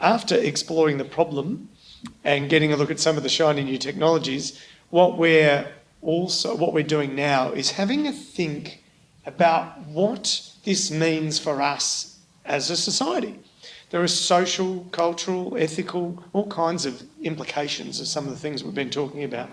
after exploring the problem and getting a look at some of the shiny new technologies, what we're also what we're doing now is having a think about what this means for us as a society. There are social, cultural, ethical, all kinds of implications of some of the things we've been talking about.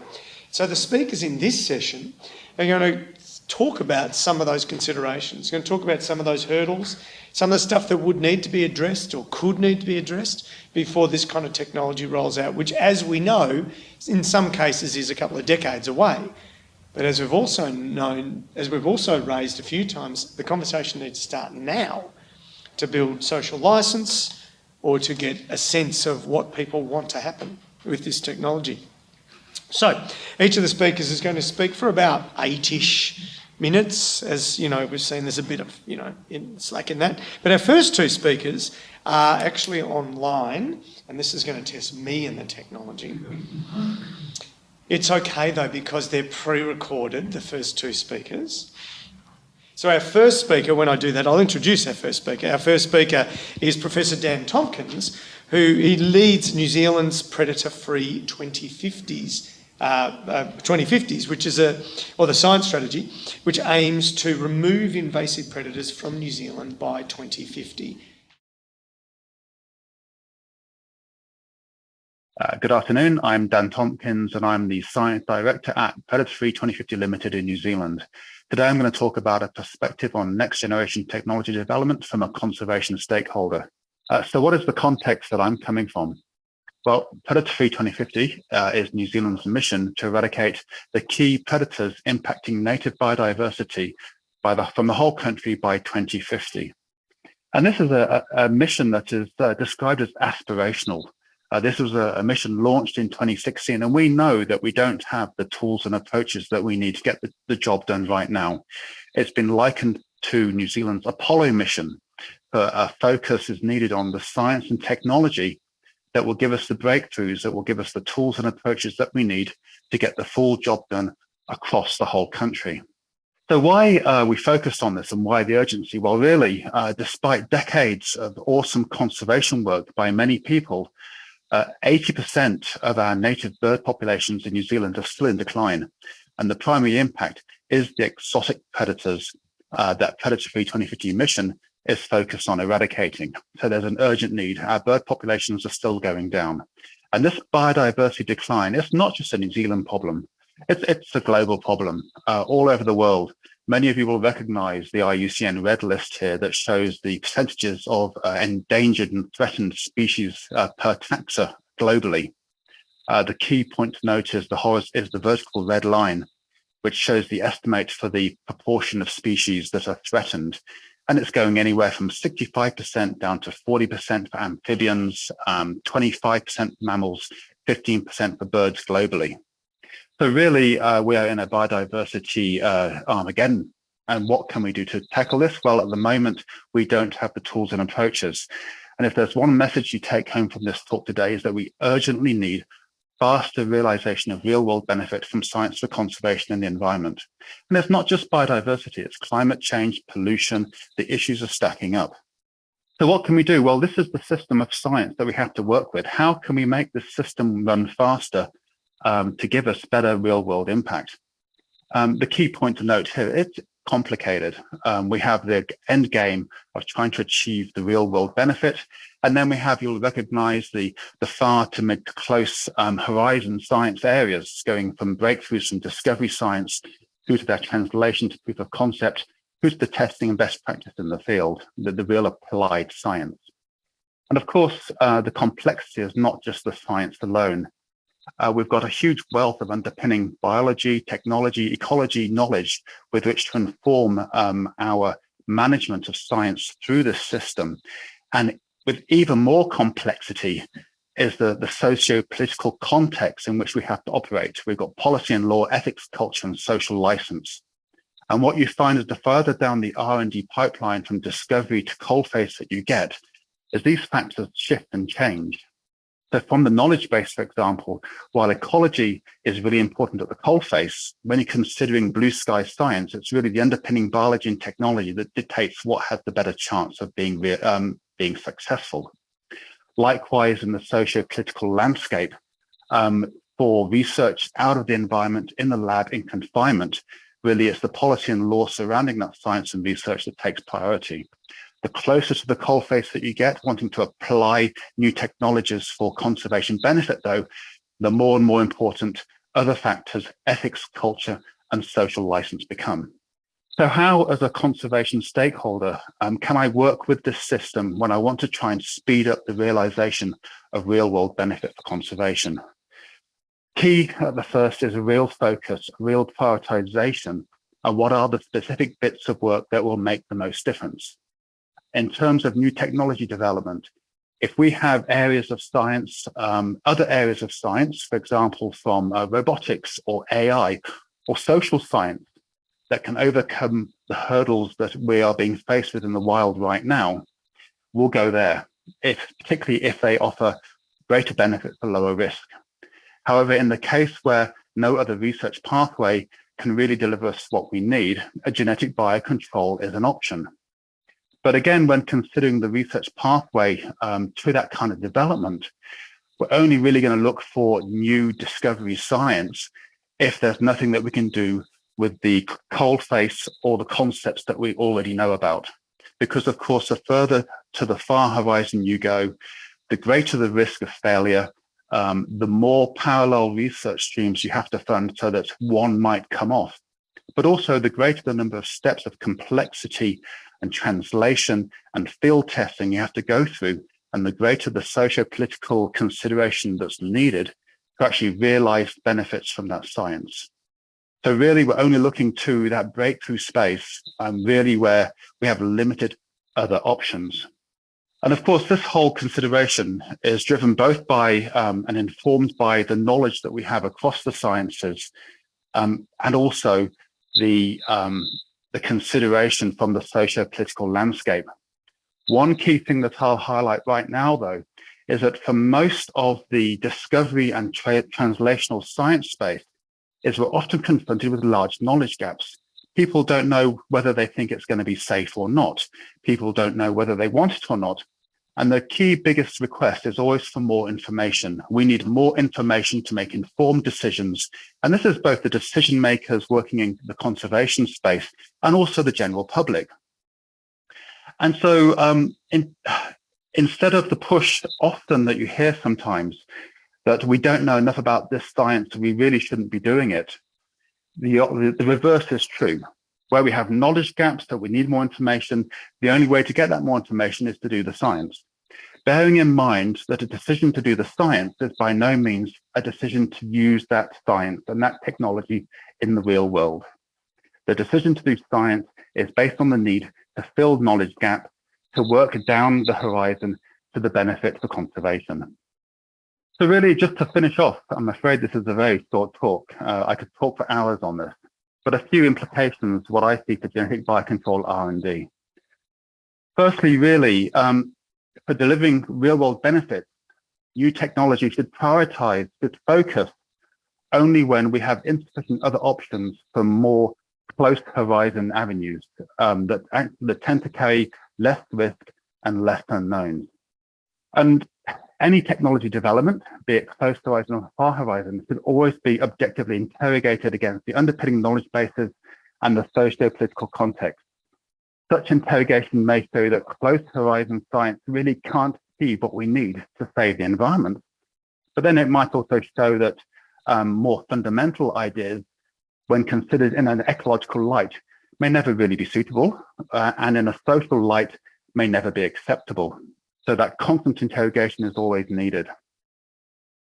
So the speakers in this session are going to talk about some of those considerations, We're going to talk about some of those hurdles, some of the stuff that would need to be addressed or could need to be addressed before this kind of technology rolls out, which as we know, in some cases is a couple of decades away. But as we've also known, as we've also raised a few times, the conversation needs to start now to build social license or to get a sense of what people want to happen with this technology. So each of the speakers is going to speak for about eight-ish minutes. As you know, we've seen there's a bit of you know slack in that. But our first two speakers are actually online, and this is going to test me and the technology. It's okay though because they're pre-recorded, the first two speakers. So our first speaker, when I do that, I'll introduce our first speaker. Our first speaker is Professor Dan Tompkins, who he leads New Zealand's predator-free 2050s uh, uh, 2050s, which is a, or the science strategy, which aims to remove invasive predators from New Zealand by 2050. Uh, good afternoon, I'm Dan Tompkins and I'm the Science Director at Predator Free 2050 Limited in New Zealand. Today I'm going to talk about a perspective on next generation technology development from a conservation stakeholder. Uh, so what is the context that I'm coming from? Well, Predator Free 2050 uh, is New Zealand's mission to eradicate the key predators impacting native biodiversity by the, from the whole country by 2050. And this is a, a mission that is uh, described as aspirational. Uh, this was a, a, mission launched in 2016, and we know that we don't have the tools and approaches that we need to get the, the job done right now. It's been likened to New Zealand's Apollo mission, but a focus is needed on the science and technology that will give us the breakthroughs, that will give us the tools and approaches that we need to get the full job done across the whole country. So why uh, we focused on this and why the urgency? Well, really, uh, despite decades of awesome conservation work by many people, 80% uh, of our native bird populations in New Zealand are still in decline. And the primary impact is the exotic predators uh, that Predator Free 2050 mission is focused on eradicating. So there's an urgent need. Our bird populations are still going down. And this biodiversity decline, it's not just a New Zealand problem. It's, it's a global problem uh, all over the world. Many of you will recognize the IUCN red list here that shows the percentages of uh, endangered and threatened species uh, per taxa globally. Uh, the key point to note is the, is the vertical red line, which shows the estimate for the proportion of species that are threatened and it's going anywhere from 65% down to 40% for amphibians, 25% um, mammals, 15% for birds globally. So really, uh, we are in a biodiversity uh, Armageddon. And what can we do to tackle this? Well, at the moment, we don't have the tools and approaches. And if there's one message you take home from this talk today is that we urgently need faster realization of real world benefit from science for conservation and the environment. And it's not just biodiversity, it's climate change, pollution, the issues are stacking up. So what can we do? Well, this is the system of science that we have to work with. How can we make this system run faster um, to give us better real world impact? Um, the key point to note here, complicated. Um, we have the end game of trying to achieve the real world benefit and then we have, you'll recognize the, the far to mid to close um, horizon science areas going from breakthroughs from discovery science through to their translation to proof of concept, through to the testing and best practice in the field, the, the real applied science. And of course, uh, the complexity is not just the science alone. Uh, we've got a huge wealth of underpinning biology, technology, ecology knowledge with which to inform um, our management of science through this system. And with even more complexity is the, the socio-political context in which we have to operate. We've got policy and law, ethics, culture, and social license. And what you find is the further down the R&D pipeline from discovery to coalface that you get, is these factors shift and change. So from the knowledge base, for example, while ecology is really important at the coalface, when you're considering blue sky science, it's really the underpinning biology and technology that dictates what has the better chance of being um, being successful. Likewise, in the socio-political landscape, um, for research out of the environment in the lab in confinement, really it's the policy and law surrounding that science and research that takes priority. The closer to the coalface that you get, wanting to apply new technologies for conservation benefit though, the more and more important other factors, ethics, culture, and social license become. So how, as a conservation stakeholder, um, can I work with this system when I want to try and speed up the realization of real world benefit for conservation? Key at the first is a real focus, a real prioritization and what are the specific bits of work that will make the most difference. In terms of new technology development, if we have areas of science, um, other areas of science, for example, from uh, robotics or AI or social science that can overcome the hurdles that we are being faced with in the wild right now, we'll go there, if, particularly if they offer greater benefit for lower risk. However, in the case where no other research pathway can really deliver us what we need, a genetic biocontrol is an option. But again, when considering the research pathway um, to that kind of development, we're only really going to look for new discovery science if there's nothing that we can do with the coalface or the concepts that we already know about. Because of course, the further to the far horizon you go, the greater the risk of failure um, the more parallel research streams you have to fund so that one might come off. But also the greater the number of steps of complexity and translation and field testing you have to go through, and the greater the socio-political consideration that's needed to actually realize benefits from that science. So really, we're only looking to that breakthrough space, um, really where we have limited other options. And of course, this whole consideration is driven both by um, and informed by the knowledge that we have across the sciences um, and also the, um, the consideration from the socio-political landscape. One key thing that I'll highlight right now, though, is that for most of the discovery and tra translational science space, is we're often confronted with large knowledge gaps people don't know whether they think it's going to be safe or not. People don't know whether they want it or not. And the key biggest request is always for more information. We need more information to make informed decisions. And this is both the decision makers working in the conservation space and also the general public. And so um, in, instead of the push often that you hear sometimes that we don't know enough about this science, we really shouldn't be doing it, the, the reverse is true. Where we have knowledge gaps that we need more information, the only way to get that more information is to do the science. Bearing in mind that a decision to do the science is by no means a decision to use that science and that technology in the real world. The decision to do science is based on the need to fill knowledge gap, to work down the horizon to the benefit for conservation. So really, just to finish off, I'm afraid this is a very short talk. Uh, I could talk for hours on this, but a few implications, what I see for genetic biocontrol R&D. Firstly, really, um, for delivering real world benefits, new technology should prioritize, should focus only when we have insufficient other options for more close horizon avenues um, that, that tend to carry less risk and less unknowns. And any technology development, be it close horizon or far horizon, should always be objectively interrogated against the underpinning knowledge bases and the socio-political context. Such interrogation may show that close horizon science really can't achieve what we need to save the environment. But then it might also show that um, more fundamental ideas, when considered in an ecological light, may never really be suitable, uh, and in a social light may never be acceptable. So that constant interrogation is always needed.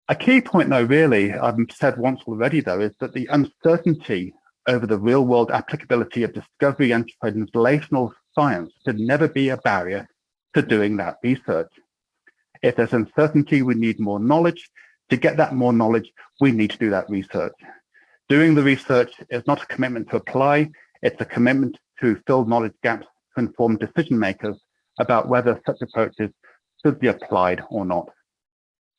A key point though, really, I've said once already though, is that the uncertainty over the real world applicability of discovery and translational science should never be a barrier to doing that research. If there's uncertainty, we need more knowledge. To get that more knowledge, we need to do that research. Doing the research is not a commitment to apply, it's a commitment to fill knowledge gaps to inform decision makers about whether such approaches should be applied or not.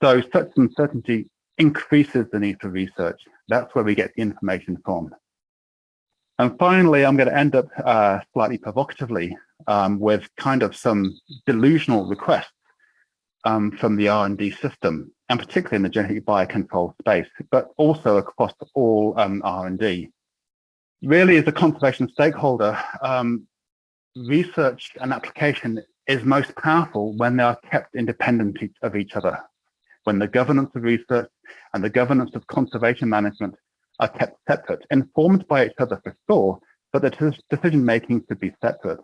So such uncertainty increases the need for research. That's where we get the information from. And finally, I'm going to end up uh, slightly provocatively um, with kind of some delusional requests. um, from the R&D system, and particularly in the genetic biocontrol space, but also across all um, R&D. Really, as a conservation stakeholder, um, research and application is most powerful when they are kept independent of each other, when the governance of research and the governance of conservation management are kept separate, informed by each other for sure, but the decision making should be separate.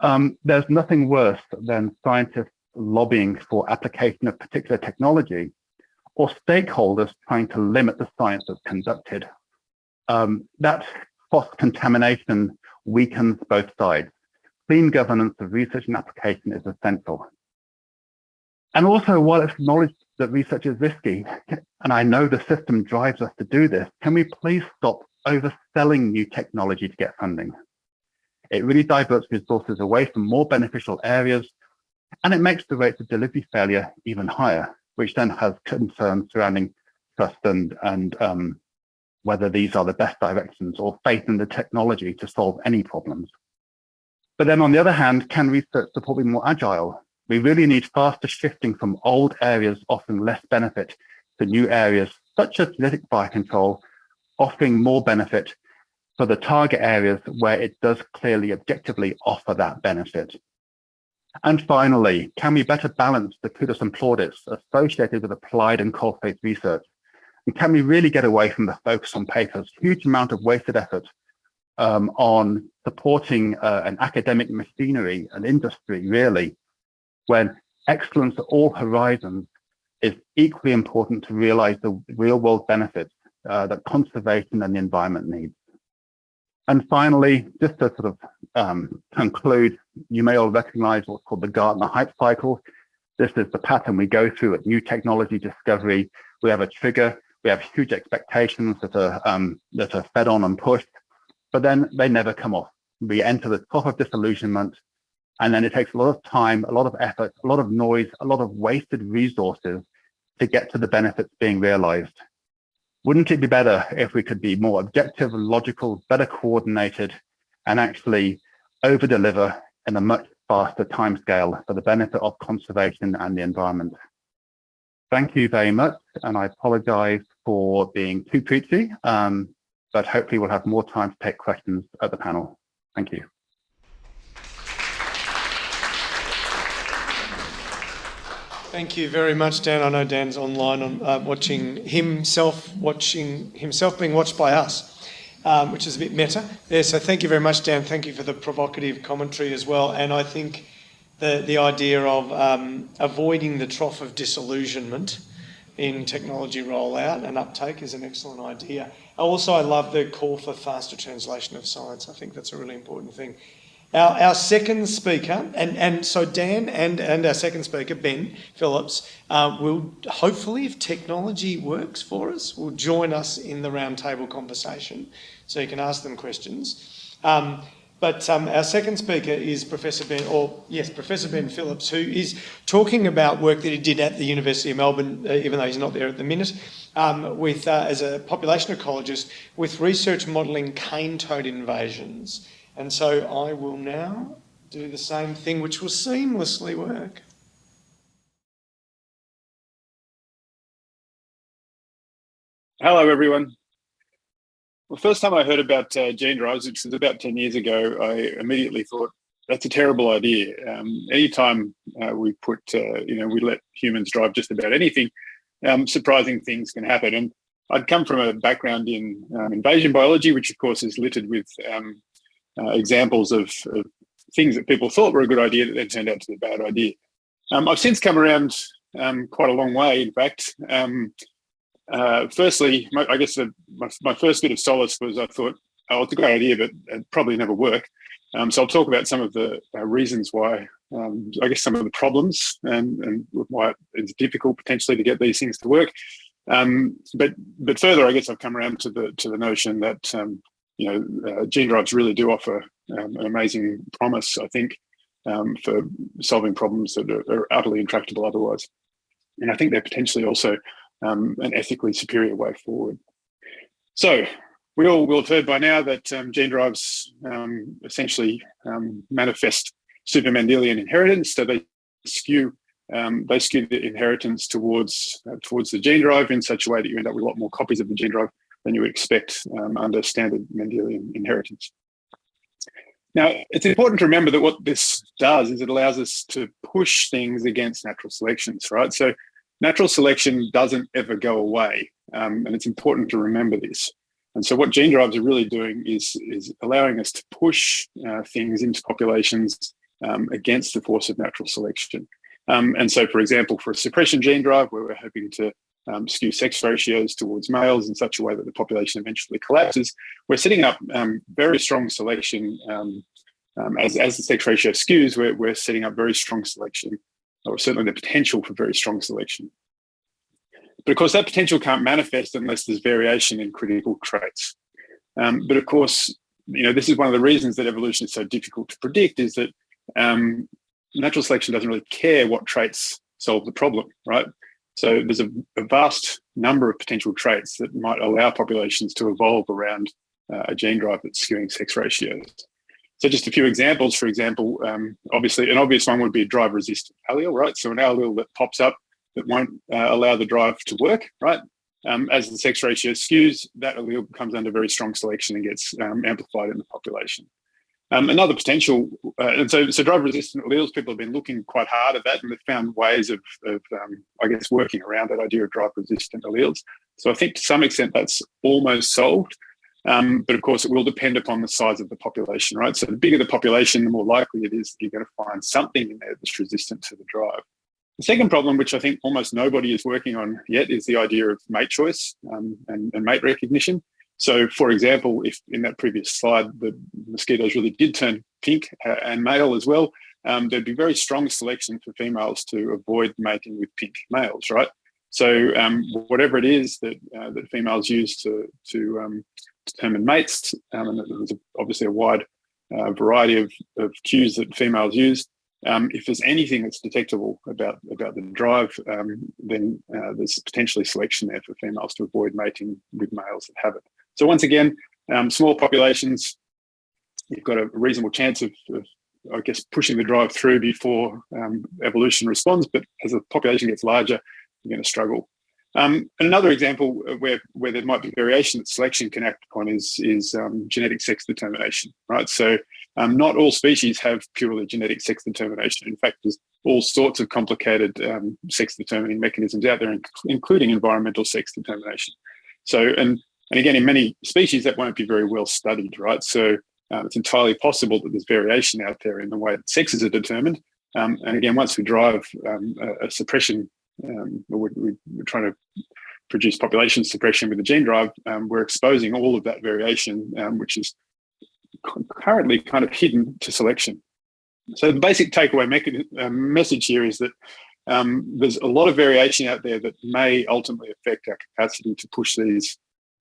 Um, there's nothing worse than scientists lobbying for application of particular technology or stakeholders trying to limit the science that's conducted. Um, that cross-contamination weakens both sides. Clean governance of research and application is essential. And also, while it's acknowledged that research is risky, and I know the system drives us to do this, can we please stop overselling new technology to get funding? It really diverts resources away from more beneficial areas, and it makes the rates of delivery failure even higher, which then has concerns surrounding trust and, and um, whether these are the best directions or faith in the technology to solve any problems. But then on the other hand, can research support be more agile? We really need faster shifting from old areas offering less benefit to new areas, such as genetic biocontrol, offering more benefit for the target areas where it does clearly objectively offer that benefit. And finally, can we better balance the kudos and plaudits associated with applied and faith research? And can we really get away from the focus on papers, huge amount of wasted effort um, on supporting uh, an academic machinery and industry, really, when excellence at all horizons is equally important to realize the real world benefits uh, that conservation and the environment needs. And finally, just to sort of um, conclude, you may all recognize what's called the Gartner hype cycle. This is the pattern we go through at new technology discovery. We have a trigger, we have huge expectations that are, um, that are fed on and pushed, but then they never come off. We enter the top of disillusionment, and then it takes a lot of time, a lot of effort, a lot of noise, a lot of wasted resources to get to the benefits being realized. Wouldn't it be better if we could be more objective, logical, better coordinated, and actually over deliver in a much faster timescale for the benefit of conservation and the environment? Thank you very much, and I apologize for being too preachy, um, but hopefully we'll have more time to take questions at the panel. Thank you. Thank you very much, Dan. I know Dan's online on uh, watching himself, watching himself being watched by us, um, which is a bit meta there. So thank you very much, Dan. Thank you for the provocative commentary as well. And I think the the idea of um, avoiding the trough of disillusionment in technology rollout and uptake is an excellent idea. Also, I love the call for faster translation of science. I think that's a really important thing. Our, our second speaker, and, and so Dan and, and our second speaker, Ben Phillips, uh, will hopefully, if technology works for us, will join us in the roundtable conversation so you can ask them questions. Um, but um, our second speaker is Professor Ben, or yes, Professor Ben Phillips, who is talking about work that he did at the University of Melbourne, uh, even though he's not there at the minute, um, with uh, as a population ecologist with research modelling cane toad invasions. And so I will now do the same thing, which will seamlessly work. Hello, everyone. Well, first time I heard about uh, gene drives, which was about 10 years ago, I immediately thought, that's a terrible idea. Um, anytime uh, we put, uh, you know, we let humans drive just about anything, um, surprising things can happen. And I'd come from a background in um, invasion biology, which of course is littered with um, uh, examples of, of, things that people thought were a good idea that then turned out to be a bad idea. Um, I've since come around um, quite a long way, in fact. Uh, firstly, my, I guess the, my, my, first bit of solace was I thought, oh, it's a great idea, but it probably never work. Um, so I'll talk about some of the uh, reasons why, um, I guess some of the problems and, and why it's difficult potentially to get these things to work. Um, but but further, I guess I've come around to the to the notion that um, you know, uh, gene drives really do offer um, an amazing promise, I think, um, for solving problems that are, are, utterly intractable otherwise. And I think they're potentially also um, an ethically superior way forward. So we all will have heard by now that um, gene drives um, essentially um, manifest super Mendelian inheritance. So they skew um, they skew the inheritance towards uh, towards the gene drive in such a way that you end up with a lot more copies of the gene drive than you would expect um, under standard Mendelian inheritance. Now, it's important to remember that what this does is it allows us to push things against natural selections, right? So natural selection doesn't ever go away, um, and it's important to remember this. And so what gene drives are really doing is, is allowing us to push uh, things into populations um, against the force of natural selection. Um, and so, for example, for a suppression gene drive, where we're hoping to um, skew sex ratios towards males in such a way that the population eventually collapses, we're setting up um, very strong selection. Um, um, as, as the sex ratio skews, we're, we're setting up very strong selection, or certainly the potential for very strong selection. But of course, that potential can't manifest unless there's variation in critical traits. Um, but of course, you know, this is one of the reasons that evolution is so difficult to predict is that um, natural selection doesn't really care what traits solve the problem, right? So there's a, a vast number of potential traits that might allow populations to evolve around uh, a gene drive that's skewing sex ratios. So just a few examples, for example, um, obviously an obvious one would be a drive resistant allele, right? So an allele that pops up that won't uh, allow the drive to work, right? Um, as the sex ratio skews, that allele comes under very strong selection and gets um, amplified in the population. Um, another potential, uh, and so, so drive resistant alleles, people have been looking quite hard at that and they've found ways of, of um, I guess, working around that idea of drive resistant alleles. So I think to some extent that's almost solved. Um, but of course, it will depend upon the size of the population, right? So the bigger the population, the more likely it is that you're going to find something in there that's resistant to the drive. The second problem, which I think almost nobody is working on yet, is the idea of mate choice um, and, and mate recognition. So for example, if in that previous slide, the mosquitoes really did turn pink uh, and male as well, um, there'd be very strong selection for females to avoid mating with pink males, right? So um, whatever it is that uh, that females use to to um, determine mates, um, and there's obviously a wide uh, variety of, of cues that females use. Um, if there's anything that's detectable about about the drive, um, then uh, there's potentially selection there for females to avoid mating with males that have it. So once again, um, small populations, you've got a reasonable chance of, of I guess, pushing the drive through before um, evolution responds. But as the population gets larger, you're going to struggle. Um, another example where, where there might be variation that selection can act upon is, is um, genetic sex determination, right? So um, not all species have purely genetic sex determination. In fact, there's all sorts of complicated um, sex determining mechanisms out there, including environmental sex determination. So, and and again, in many species, that won't be very well studied, right? So uh, it's entirely possible that there's variation out there in the way that sexes are determined. Um, and again, once we drive a, a, suppression, um, we're, we're, trying to produce population suppression with the gene drive, um, we're exposing all of that variation, um, which is currently kind of hidden to selection. So the basic takeaway uh, message here is that um, there's a lot of variation out there that may ultimately affect our capacity to push these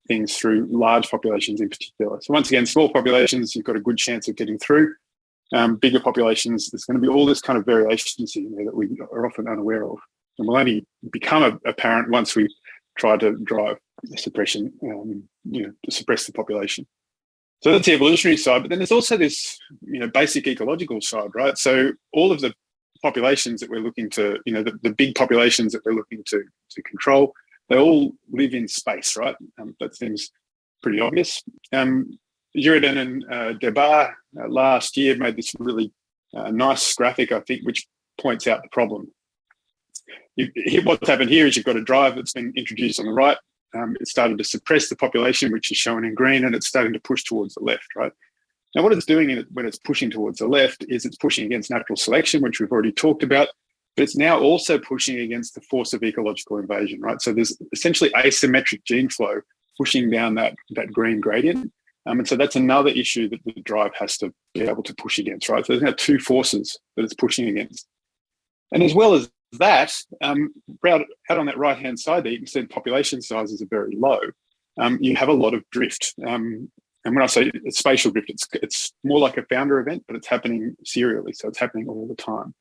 things through large populations in particular. So once again, small populations, you've got a good chance of getting through. Um, bigger populations, there's going to be all this kind of variation in there that we are often unaware of. And will only become apparent once we try to drive suppression, um, you know, to suppress the population. So that's the evolutionary side, but then there's also this, you know, basic ecological side, right? So all of the populations that we're looking to, you know, the, the big populations that we're looking to to control, they all live in space, right? Um, that seems pretty obvious. Um, Girardin and uh, Débarre uh, last year made this really uh, nice graphic, I think, which points out the problem. You, what's happened here is you've got a drive that's been introduced on the right. Um, it started to suppress the population, which is shown in green, and it's starting to push towards the left, right? Now, what it's doing when it's pushing towards the left is it's pushing against natural selection, which we've already talked about, but it's now also pushing against the force of ecological invasion, right? So there's essentially asymmetric gene flow pushing down that, that green gradient. Um, and so that's another issue that the drive has to be able to push against, right? So there's now two forces that it's pushing against. And as well as that, um, out, on that right-hand side there, you can see population sizes are very low. Um, you have a lot of drift. Um, and when I say it's spatial drift, it's, it's more like a founder event, but it's happening serially. So it's happening all the time.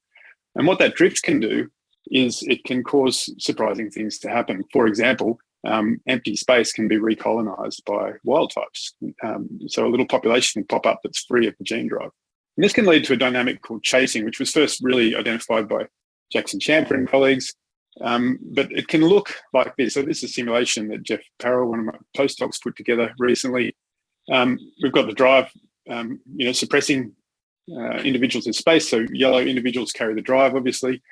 And what that drift can do is it can cause surprising things to happen. For example, um, empty space can be recolonized by wild types. Um, so a little population can pop up that's free of the gene drive. And this can lead to a dynamic called chasing, which was first really identified by Jackson Champer and colleagues. Um, but it can look like this. So this is a simulation that Jeff Paril, one of my postdocs, put together recently. Um, we've got the drive, um, you know, suppressing uh, individuals in space. So yellow individuals carry the drive, obviously.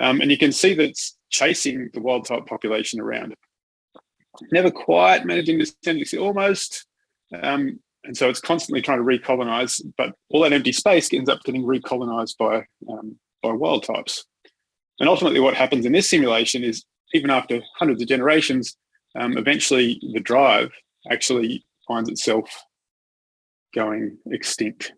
Um, and you can see that it's chasing the wild type population around. Never quite managing send it, almost. Um, and so it's constantly trying to recolonize, but all that empty space ends up getting recolonized by, um, by wild types. And ultimately what happens in this simulation is even after hundreds of generations, um, eventually the drive actually finds itself going extinct.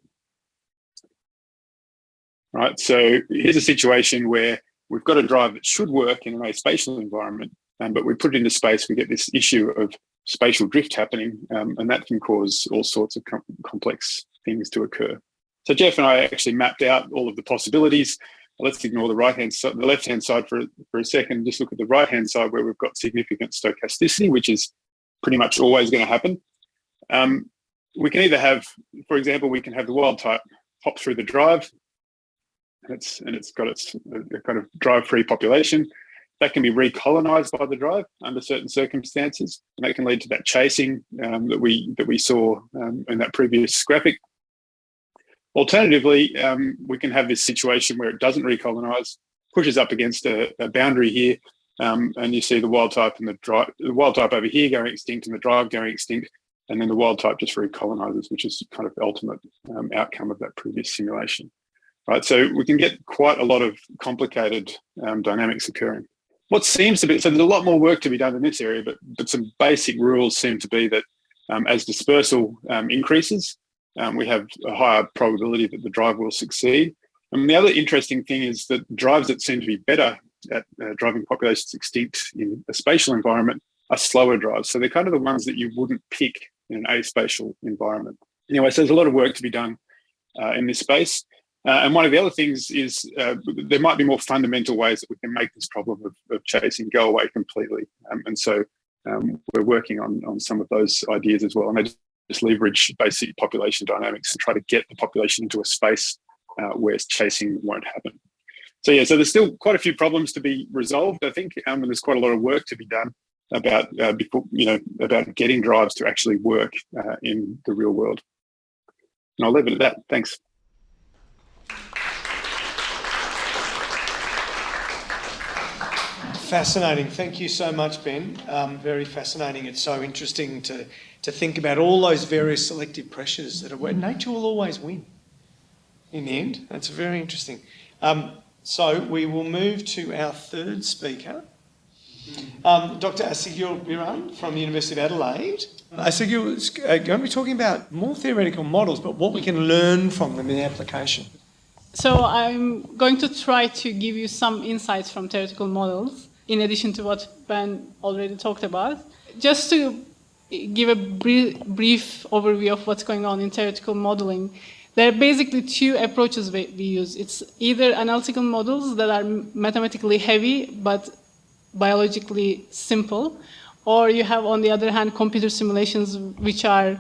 Right, so here's a situation where we've got a drive that should work in a spatial environment, um, but we put it into space, we get this issue of spatial drift happening, um, and that can cause all sorts of com complex things to occur. So Jeff and I actually mapped out all of the possibilities. Let's ignore the right hand side, the left hand side for, for a second. Just look at the right hand side where we've got significant stochasticity, which is pretty much always going to happen. Um, we can either have, for example, we can have the wild type hop through the drive, and it's and it's got its kind of drive-free population that can be recolonized by the drive under certain circumstances, and that can lead to that chasing um, that we that we saw um, in that previous graphic. Alternatively, um, we can have this situation where it doesn't recolonize, pushes up against a, a boundary here, um, and you see the wild type and the drive, the wild type over here going extinct and the drive going extinct, and then the wild type just recolonizes, which is kind of the ultimate um, outcome of that previous simulation. Right, so we can get quite a lot of complicated um, dynamics occurring. What seems to be, so there's a lot more work to be done in this area, but, but some basic rules seem to be that um, as dispersal um, increases, um, we have a higher probability that the drive will succeed. And the other interesting thing is that drives that seem to be better at uh, driving populations extinct in a spatial environment are slower drives. So they're kind of the ones that you wouldn't pick in an aspatial environment. Anyway, so there's a lot of work to be done uh, in this space. Uh, and one of the other things is uh, there might be more fundamental ways that we can make this problem of, of chasing go away completely. Um, and so um, we're working on, on some of those ideas as well. And they just leverage basic population dynamics and try to get the population into a space uh, where chasing won't happen. So yeah, so there's still quite a few problems to be resolved, I think, um, and there's quite a lot of work to be done about uh, you know about getting drives to actually work uh, in the real world. And I'll leave it at that. Thanks. Fascinating. Thank you so much, Ben. Um, very fascinating. It's so interesting to, to think about all those various selective pressures that are where nature will always win in the end. That's very interesting. Um, so we will move to our third speaker, um, Dr. Aysegul Birand from the University of Adelaide. Asseguel is uh, going to be talking about more theoretical models, but what we can learn from them in application. So I'm going to try to give you some insights from theoretical models in addition to what Ben already talked about. Just to give a brief, brief overview of what's going on in theoretical modeling, there are basically two approaches we, use. It's either analytical models that are mathematically heavy but biologically simple, or you have, on the other hand, computer simulations which are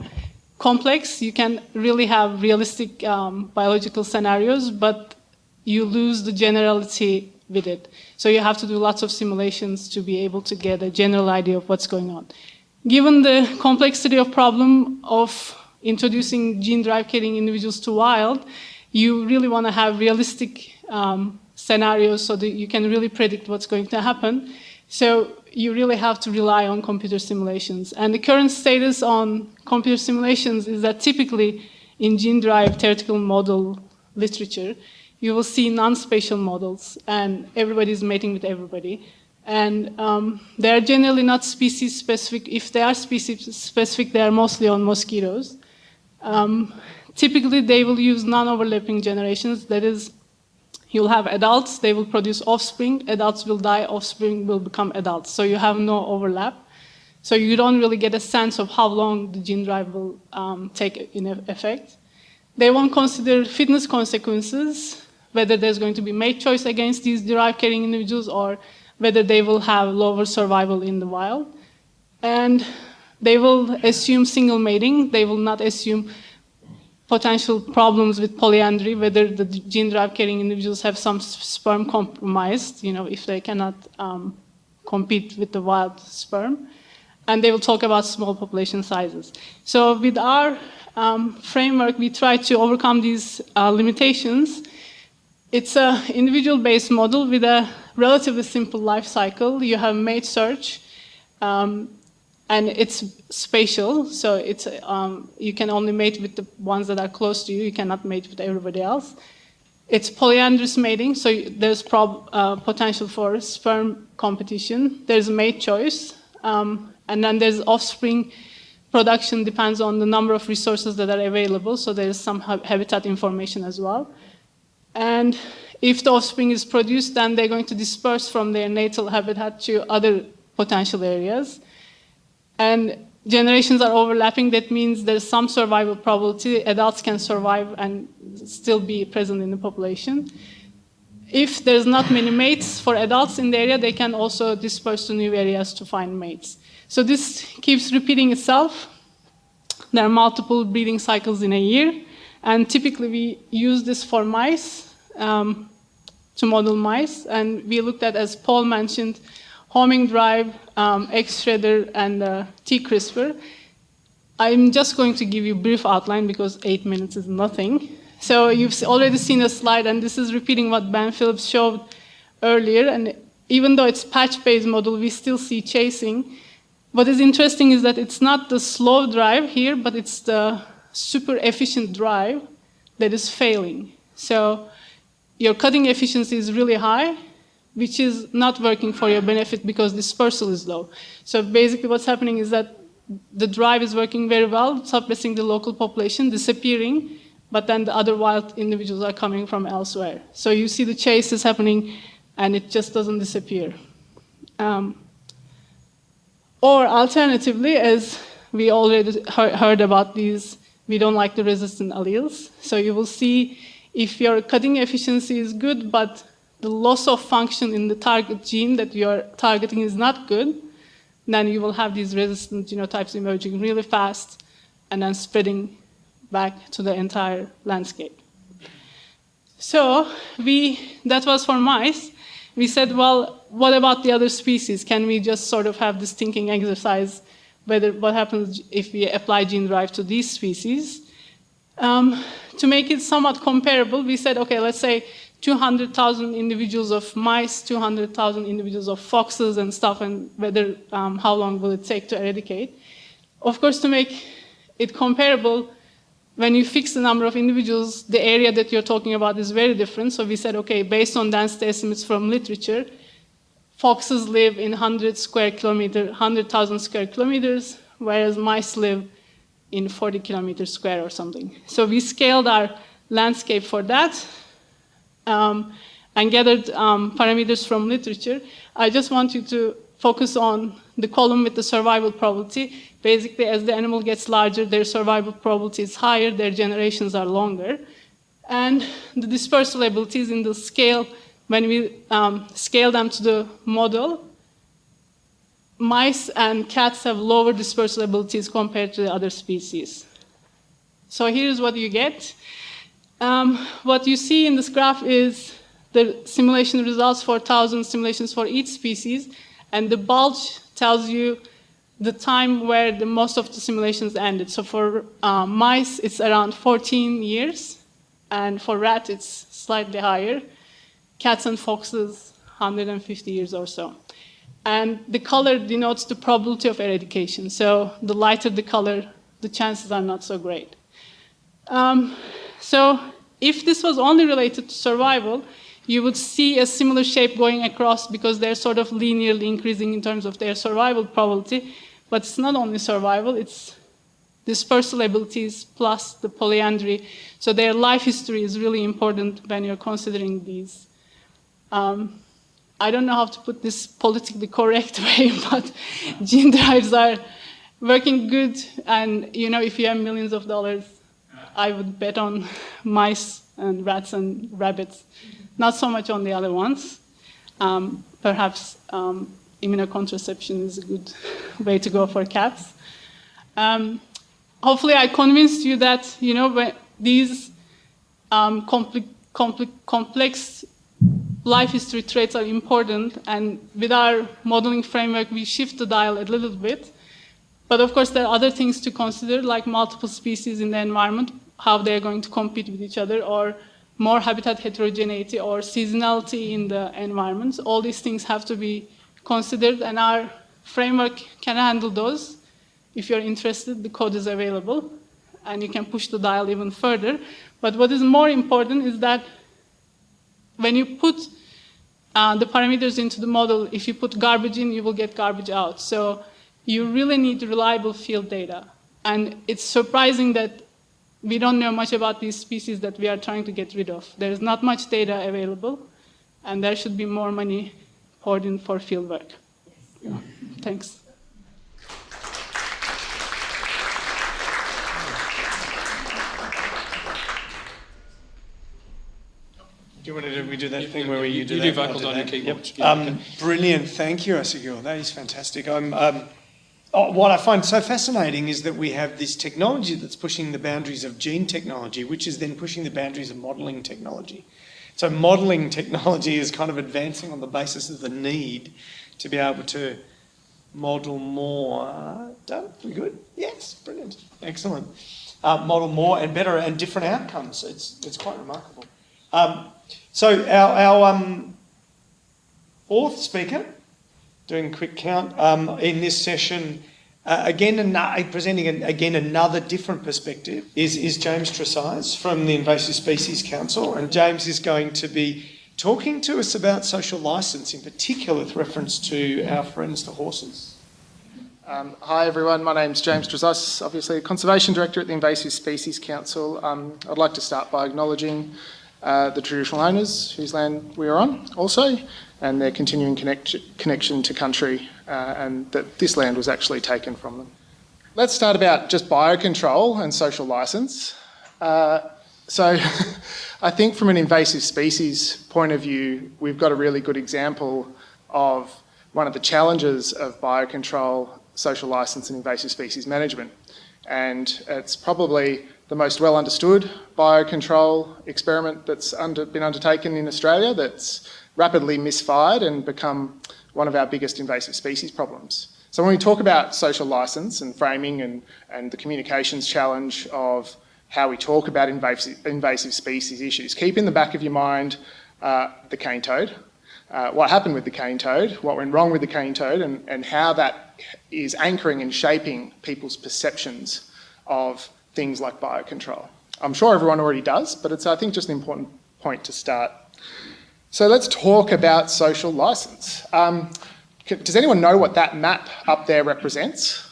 complex. You can really have realistic um, biological scenarios, but you lose the generality with it. So you have to do lots of simulations to be able to get a general idea of what's going on. Given the complexity of problem of introducing gene drive carrying individuals to wild, you really want to have realistic um, scenarios so that you can really predict what's going to happen. So you really have to rely on computer simulations. And the current status on computer simulations is that typically in gene drive theoretical model literature, you will see non-spatial models, and everybody's mating with everybody. And um, they are generally not species specific. If they are species specific, they are mostly on mosquitoes. Um, typically, they will use non-overlapping generations. That is, you'll have adults, they will produce offspring, adults will die, offspring will become adults. So you have no overlap. So you don't really get a sense of how long the gene drive will um, take in effect. They won't consider fitness consequences whether there's going to be mate choice against these derived carrying individuals or whether they will have lower survival in the wild. And they will assume single mating. They will not assume potential problems with polyandry, whether the gene drive carrying individuals have some sperm compromised, you know, if they cannot um, compete with the wild sperm. And they will talk about small population sizes. So with our um, framework, we try to overcome these uh, limitations. It's an individual-based model with a relatively simple life cycle. You have mate search, um, and it's spatial, so it's, um, you can only mate with the ones that are close to you. You cannot mate with everybody else. It's polyandrous mating, so there's uh, potential for sperm competition. There's mate choice, um, and then there's offspring production depends on the number of resources that are available, so there's some ha habitat information as well. And if the offspring is produced, then they're going to disperse from their natal habitat to other potential areas. And generations are overlapping, that means there's some survival probability, adults can survive and still be present in the population. If there's not many mates for adults in the area, they can also disperse to new areas to find mates. So this keeps repeating itself. There are multiple breeding cycles in a year. And typically we use this for mice, um, to model mice. And we looked at, as Paul mentioned, homing drive, um, X-Shredder, and uh, T-CRISPR. I'm just going to give you a brief outline because eight minutes is nothing. So you've already seen a slide, and this is repeating what Ben Phillips showed earlier. And even though it's patch-based model, we still see chasing. What is interesting is that it's not the slow drive here, but it's the super efficient drive that is failing. So your cutting efficiency is really high, which is not working for your benefit because dispersal is low. So basically what's happening is that the drive is working very well, suppressing the local population, disappearing, but then the other wild individuals are coming from elsewhere. So you see the chase is happening and it just doesn't disappear. Um, or alternatively, as we already heard about these, we don't like the resistant alleles. So you will see if your cutting efficiency is good, but the loss of function in the target gene that you're targeting is not good, then you will have these resistant genotypes emerging really fast and then spreading back to the entire landscape. So we, that was for mice we said, well, what about the other species? Can we just sort of have this thinking exercise whether what happens if we apply gene drive to these species? Um, to make it somewhat comparable, we said, okay, let's say 200,000 individuals of mice, 200,000 individuals of foxes and stuff, and whether um, how long will it take to eradicate. Of course, to make it comparable, when you fix the number of individuals, the area that you're talking about is very different. So we said, okay, based on density estimates from literature, foxes live in 100 square kilometer, 100,000 square kilometers, whereas mice live in 40 kilometers square or something. So we scaled our landscape for that um, and gathered um, parameters from literature. I just want you to focus on the column with the survival probability. Basically, as the animal gets larger, their survival probability is higher, their generations are longer. And the dispersal abilities in the scale, when we um, scale them to the model, mice and cats have lower dispersal abilities compared to the other species. So here's what you get. Um, what you see in this graph is the simulation results for 1,000 simulations for each species, and the bulge tells you the time where the most of the simulations ended. So for uh, mice, it's around 14 years, and for rat, it's slightly higher. Cats and foxes, 150 years or so. And the color denotes the probability of eradication. So the lighter the color, the chances are not so great. Um, so if this was only related to survival, you would see a similar shape going across because they're sort of linearly increasing in terms of their survival probability. But it's not only survival, it's dispersal abilities plus the polyandry. So their life history is really important when you're considering these. Um, I don't know how to put this politically correct way, but gene drives are working good. And you know, if you have millions of dollars, I would bet on mice and rats and rabbits not so much on the other ones. Um, perhaps um, immunocontraception is a good way to go for cats. Um, hopefully I convinced you that, you know, these um, compl compl complex life history traits are important, and with our modeling framework, we shift the dial a little bit. But of course, there are other things to consider, like multiple species in the environment, how they're going to compete with each other, or more habitat heterogeneity or seasonality in the environments. All these things have to be considered, and our framework can handle those. If you're interested, the code is available, and you can push the dial even further. But what is more important is that when you put uh, the parameters into the model, if you put garbage in, you will get garbage out. So you really need reliable field data. And it's surprising that we don't know much about these species that we are trying to get rid of. There is not much data available, and there should be more money poured in for field work. Yeah. Thanks. Do you want to do, we do that thing where we you, do you that? do vocals on your keyboard. Yep. Yeah, um, okay. Brilliant, thank you, Aysegul. That is fantastic. I'm, um, oh, what I find so fascinating is that we have this technology that's pushing the boundaries of gene technology, which is then pushing the boundaries of modelling technology. So modelling technology is kind of advancing on the basis of the need to be able to model more. Done? We good? Yes, brilliant, excellent. Uh, model more and better and different outcomes. It's it's quite remarkable. Um, so our, our um, fourth speaker, doing a quick count, um, in this session, uh, again an- presenting an, again another different perspective, is, is James Trezise from the Invasive Species Council. And James is going to be talking to us about social licence, in particular with reference to our friends the horses. Um, hi everyone, my name's James Trezise, obviously Conservation Director at the Invasive Species Council. Um, I'd like to start by acknowledging uh, the traditional owners whose land we are on also, and their continuing connect connection to country, uh, and that this land was actually taken from them. Let's start about just biocontrol and social licence. Uh, so I think from an invasive species point of view, we've got a really good example of one of the challenges of biocontrol, social licence and invasive species management. And it's probably the most well understood biocontrol experiment that's under, been undertaken in Australia that's rapidly misfired and become one of our biggest invasive species problems. So when we talk about social licence and framing and, and the communications challenge of how we talk about invasive, invasive species issues, keep in the back of your mind uh, the cane toad, uh, what happened with the cane toad, what went wrong with the cane toad, and, and how that is anchoring and shaping people's perceptions of things like biocontrol. I'm sure everyone already does, but it's, I think, just an important point to start. So let's talk about social licence. Um, does anyone know what that map up there represents?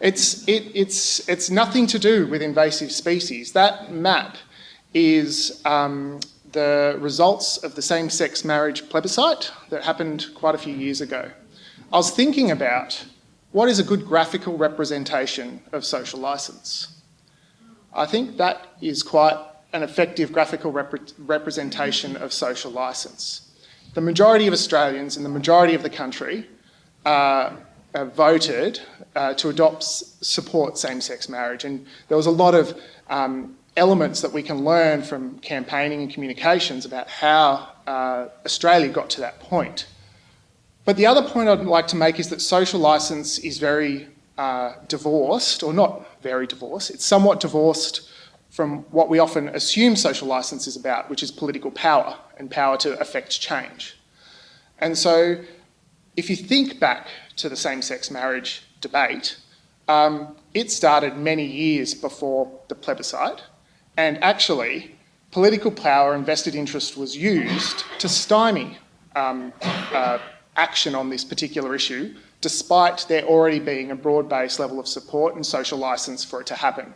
It's, it, it's, it's nothing to do with invasive species. That map is um, the results of the same-sex marriage plebiscite that happened quite a few years ago. I was thinking about what is a good graphical representation of social licence. I think that is quite an effective graphical rep representation of social licence. The majority of Australians and the majority of the country uh, voted uh, to adopt support same-sex marriage, and there was a lot of um, elements that we can learn from campaigning and communications about how uh, Australia got to that point. But the other point I'd like to make is that social licence is very uh, divorced, or not very divorced, it's somewhat divorced from what we often assume social licence is about, which is political power and power to affect change. And so if you think back to the same-sex marriage debate, um, it started many years before the plebiscite, and actually political power and vested interest was used to stymie um, uh, action on this particular issue, despite there already being a broad-based level of support and social licence for it to happen.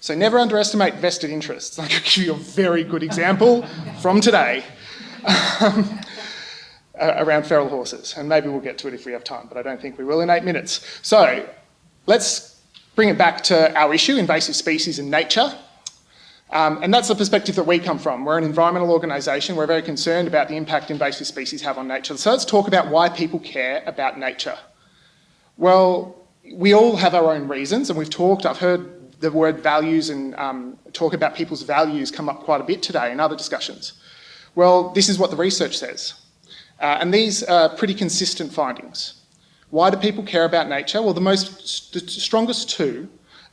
So never underestimate vested interests. I could give you a very good example from today um, around feral horses, and maybe we'll get to it if we have time, but I don't think we will in eight minutes. So let's bring it back to our issue, invasive species and nature. Um, and that's the perspective that we come from. We're an environmental organisation. We're very concerned about the impact invasive species have on nature. So let's talk about why people care about nature. Well, we all have our own reasons, and we've talked, I've heard the word values and um, talk about people's values come up quite a bit today in other discussions. Well, this is what the research says. Uh, and these are pretty consistent findings. Why do people care about nature? Well, the most, the strongest two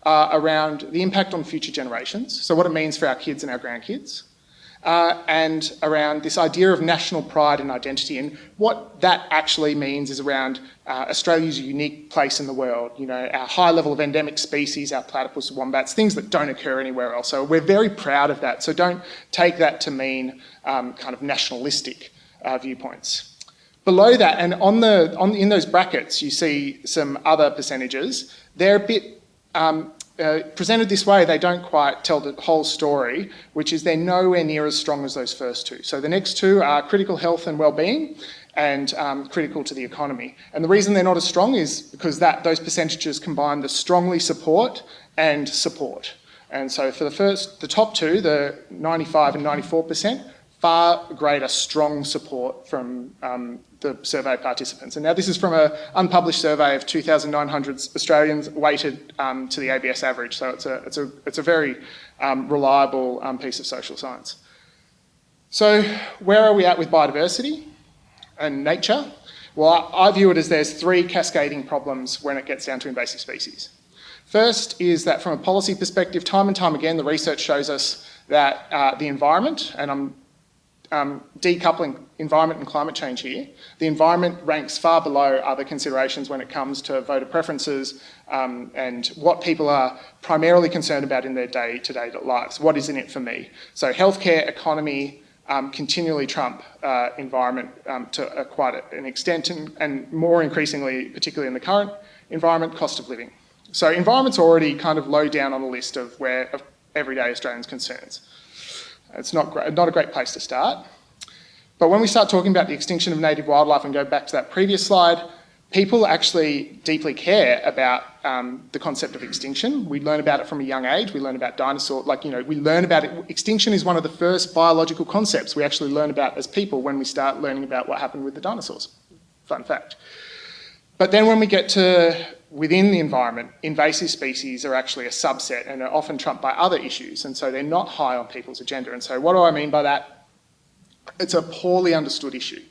are around the impact on future generations, so what it means for our kids and our grandkids, uh, and around this idea of national pride and identity. And what that actually means is around uh, Australia's unique place in the world, you know, our high level of endemic species, our platypus wombats, things that don't occur anywhere else. So we're very proud of that. So don't take that to mean um, kind of nationalistic uh, viewpoints. Below that, and on the, on, in those brackets, you see some other percentages. They're a bit um, uh, presented this way, they don't quite tell the whole story, which is they're nowhere near as strong as those first two. So the next two are critical health and well-being and um, critical to the economy. And the reason they're not as strong is because that those percentages combine the strongly support and support. And so for the first, the top two, the 95 and 94%, far greater strong support from um, the survey participants. And now this is from an unpublished survey of 2,900 Australians weighted um, to the ABS average. So it's a, it's a, it's a very um, reliable um, piece of social science. So where are we at with biodiversity and nature? Well, I view it as there's three cascading problems when it gets down to invasive species. First is that from a policy perspective, time and time again, the research shows us that uh, the environment, and I'm um, decoupling environment and climate change here, the environment ranks far below other considerations when it comes to voter preferences um, and what people are primarily concerned about in their day-to-day -day lives. What is in it for me? So healthcare, economy, um, continually trump uh, environment um, to uh, quite an extent and, and more increasingly, particularly in the current environment, cost of living. So environment's already kind of low down on the list of where of everyday Australians' concerns. It's not, great, not a great place to start. But when we start talking about the extinction of native wildlife and go back to that previous slide, people actually deeply care about um, the concept of extinction. We learn about it from a young age. We learn about dinosaurs, like, you know, we learn about it. Extinction is one of the first biological concepts we actually learn about as people when we start learning about what happened with the dinosaurs. Fun fact. But then when we get to within the environment, invasive species are actually a subset and are often trumped by other issues, and so they're not high on people's agenda. And so what do I mean by that? It's a poorly understood issue.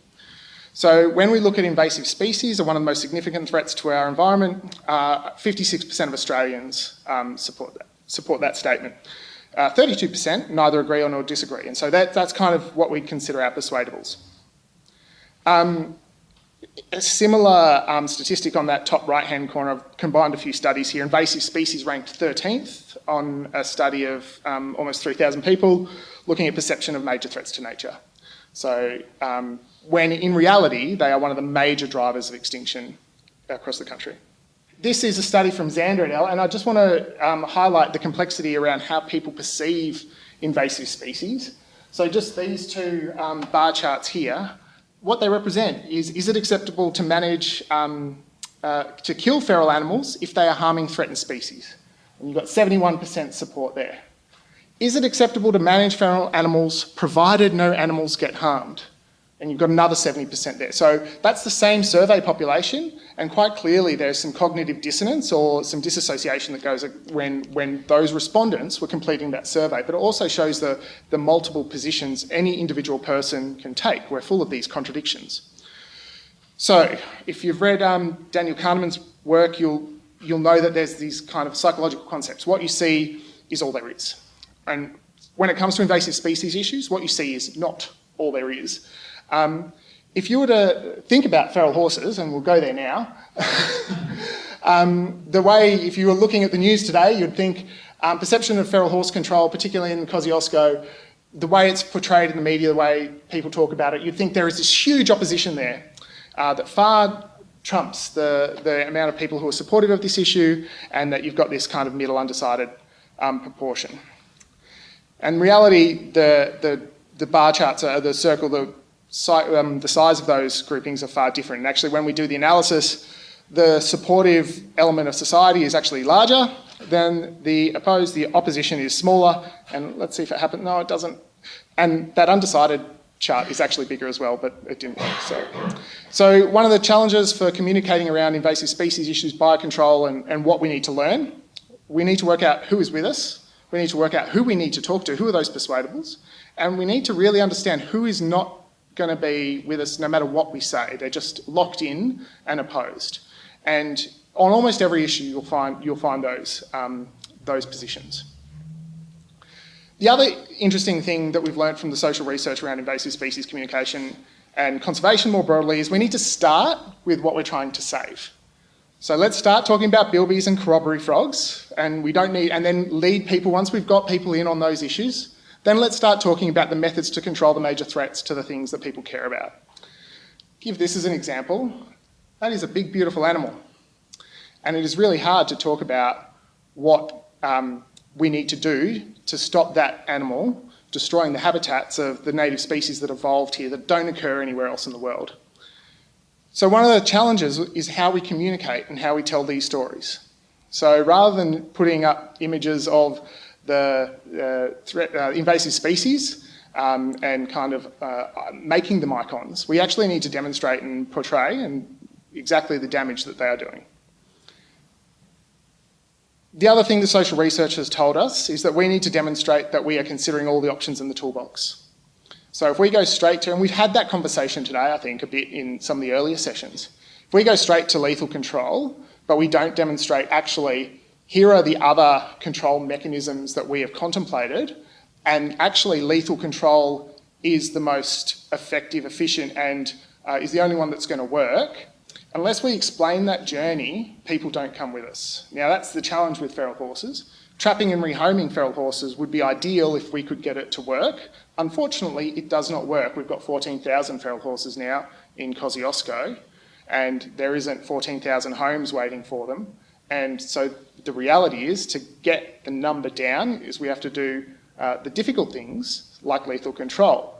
So when we look at invasive species, are one of the most significant threats to our environment, 56% uh, of Australians um, support, that, support that statement. 32% uh, neither agree or nor disagree, and so that, that's kind of what we consider our persuadables. Um, a similar um, statistic on that top right-hand corner, I've combined a few studies here. Invasive species ranked 13th on a study of um, almost 3,000 people looking at perception of major threats to nature. So um, when in reality, they are one of the major drivers of extinction across the country. This is a study from Zander et al, and I just want to um, highlight the complexity around how people perceive invasive species. So just these two um, bar charts here what they represent is, is it acceptable to manage, um, uh, to kill feral animals if they are harming threatened species? And you've got 71% support there. Is it acceptable to manage feral animals provided no animals get harmed? And you've got another 70% there. So that's the same survey population, and quite clearly there's some cognitive dissonance or some disassociation that goes when, when those respondents were completing that survey. But it also shows the, the multiple positions any individual person can take. We're full of these contradictions. So if you've read um, Daniel Kahneman's work, you'll, you'll know that there's these kind of psychological concepts. What you see is all there is. And when it comes to invasive species issues, what you see is not all there is. Um, if you were to think about feral horses, and we'll go there now, um, the way, if you were looking at the news today, you'd think um, perception of feral horse control, particularly in Kosciuszko, the way it's portrayed in the media, the way people talk about it, you'd think there is this huge opposition there uh, that far trumps the, the amount of people who are supportive of this issue and that you've got this kind of middle undecided um, proportion. And reality, the, the, the bar charts are the circle, the um, the size of those groupings are far different. And actually, when we do the analysis, the supportive element of society is actually larger than the opposed. The opposition is smaller. And let's see if it happens. No, it doesn't. And that undecided chart is actually bigger as well, but it didn't work. So, so one of the challenges for communicating around invasive species issues, biocontrol, and, and what we need to learn, we need to work out who is with us. We need to work out who we need to talk to, who are those persuadables, and we need to really understand who is not going to be with us no matter what we say. They're just locked in and opposed. And on almost every issue, you'll find, you'll find those, um, those positions. The other interesting thing that we've learned from the social research around invasive species communication and conservation more broadly is we need to start with what we're trying to save. So let's start talking about bilbies and corroboree frogs, and we don't need, and then lead people, once we've got people in on those issues, then let's start talking about the methods to control the major threats to the things that people care about. Give this as an example. That is a big, beautiful animal. And it is really hard to talk about what um, we need to do to stop that animal destroying the habitats of the native species that evolved here that don't occur anywhere else in the world. So one of the challenges is how we communicate and how we tell these stories. So rather than putting up images of the uh, threat, uh, invasive species um, and kind of uh, making them icons, we actually need to demonstrate and portray and exactly the damage that they are doing. The other thing the social research has told us is that we need to demonstrate that we are considering all the options in the toolbox. So if we go straight to, and we've had that conversation today, I think, a bit in some of the earlier sessions. If we go straight to lethal control, but we don't demonstrate actually, here are the other control mechanisms that we have contemplated, and actually lethal control is the most effective, efficient, and uh, is the only one that's going to work, Unless we explain that journey, people don't come with us. Now that's the challenge with feral horses. Trapping and rehoming feral horses would be ideal if we could get it to work. Unfortunately, it does not work. We've got 14,000 feral horses now in Kosciuszko, and there isn't 14,000 homes waiting for them. And so the reality is to get the number down is we have to do uh, the difficult things like lethal control.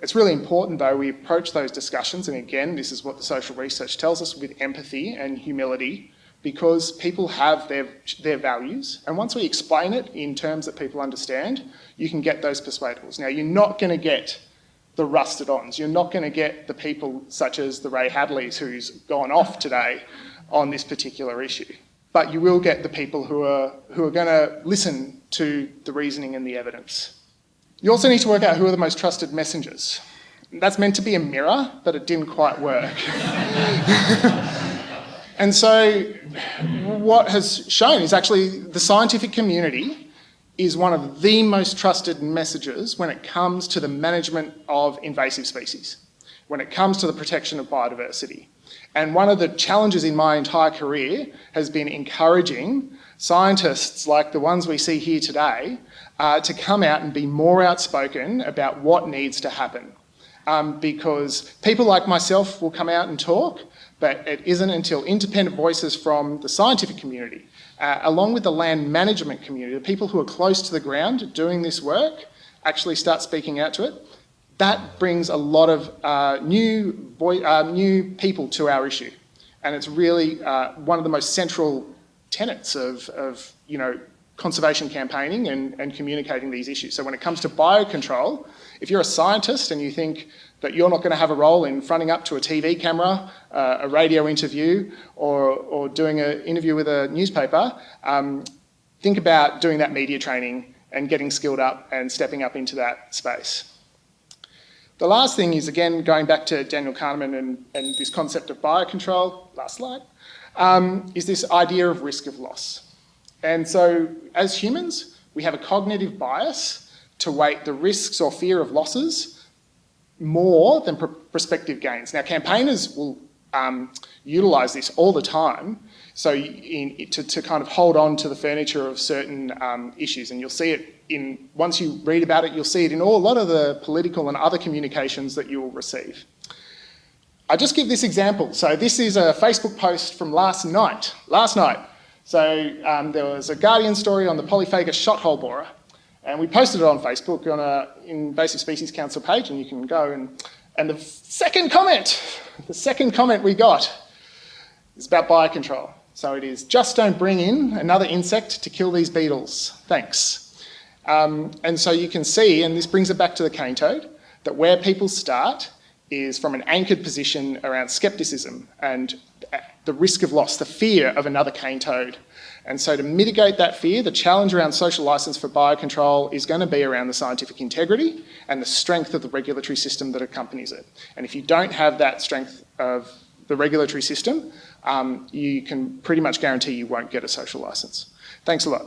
It's really important, though, we approach those discussions, and again, this is what the social research tells us, with empathy and humility, because people have their, their values, and once we explain it in terms that people understand, you can get those persuadables. Now, you're not going to get the rusted ons. You're not going to get the people such as the Ray Hadleys who's gone off today on this particular issue. But you will get the people who are, who are going to listen to the reasoning and the evidence. You also need to work out who are the most trusted messengers. That's meant to be a mirror, but it didn't quite work. and so what has shown is actually the scientific community is one of the most trusted messages when it comes to the management of invasive species, when it comes to the protection of biodiversity. And one of the challenges in my entire career has been encouraging scientists like the ones we see here today uh, to come out and be more outspoken about what needs to happen. Um, because people like myself will come out and talk, but it isn't until independent voices from the scientific community, uh, along with the land management community, the people who are close to the ground doing this work, actually start speaking out to it, that brings a lot of uh, new, boy, uh, new people to our issue. And it's really uh, one of the most central tenets of, of you know, conservation campaigning and, and communicating these issues. So when it comes to biocontrol, if you're a scientist and you think that you're not going to have a role in fronting up to a TV camera, uh, a radio interview, or, or doing an interview with a newspaper, um, think about doing that media training and getting skilled up and stepping up into that space. The last thing is, again, going back to Daniel Kahneman and, and this concept of biocontrol, last slide, um, is this idea of risk of loss. And so as humans, we have a cognitive bias to weight the risks or fear of losses more than pr prospective gains. Now, campaigners will um, utilize this all the time so in, to, to, kind of hold on to the furniture of certain um, issues and you'll see it in, once you read about it, you'll see it in all, a lot of the political and other communications that you will receive. I just give this example. So this is a Facebook post from last night, last night. So um, there was a Guardian story on the polyphagous shot hole borer, and we posted it on Facebook on a invasive species council page, and you can go and, and the second comment, the second comment we got is about biocontrol. So it is, just don't bring in another insect to kill these beetles, thanks. Um, and so you can see, and this brings it back to the cane toad, that where people start is from an anchored position around skepticism and the risk of loss, the fear of another cane toad. And so to mitigate that fear, the challenge around social licence for biocontrol is going to be around the scientific integrity and the strength of the regulatory system that accompanies it. And if you don't have that strength of the regulatory system, um, you can pretty much guarantee you won't get a social licence. Thanks a lot.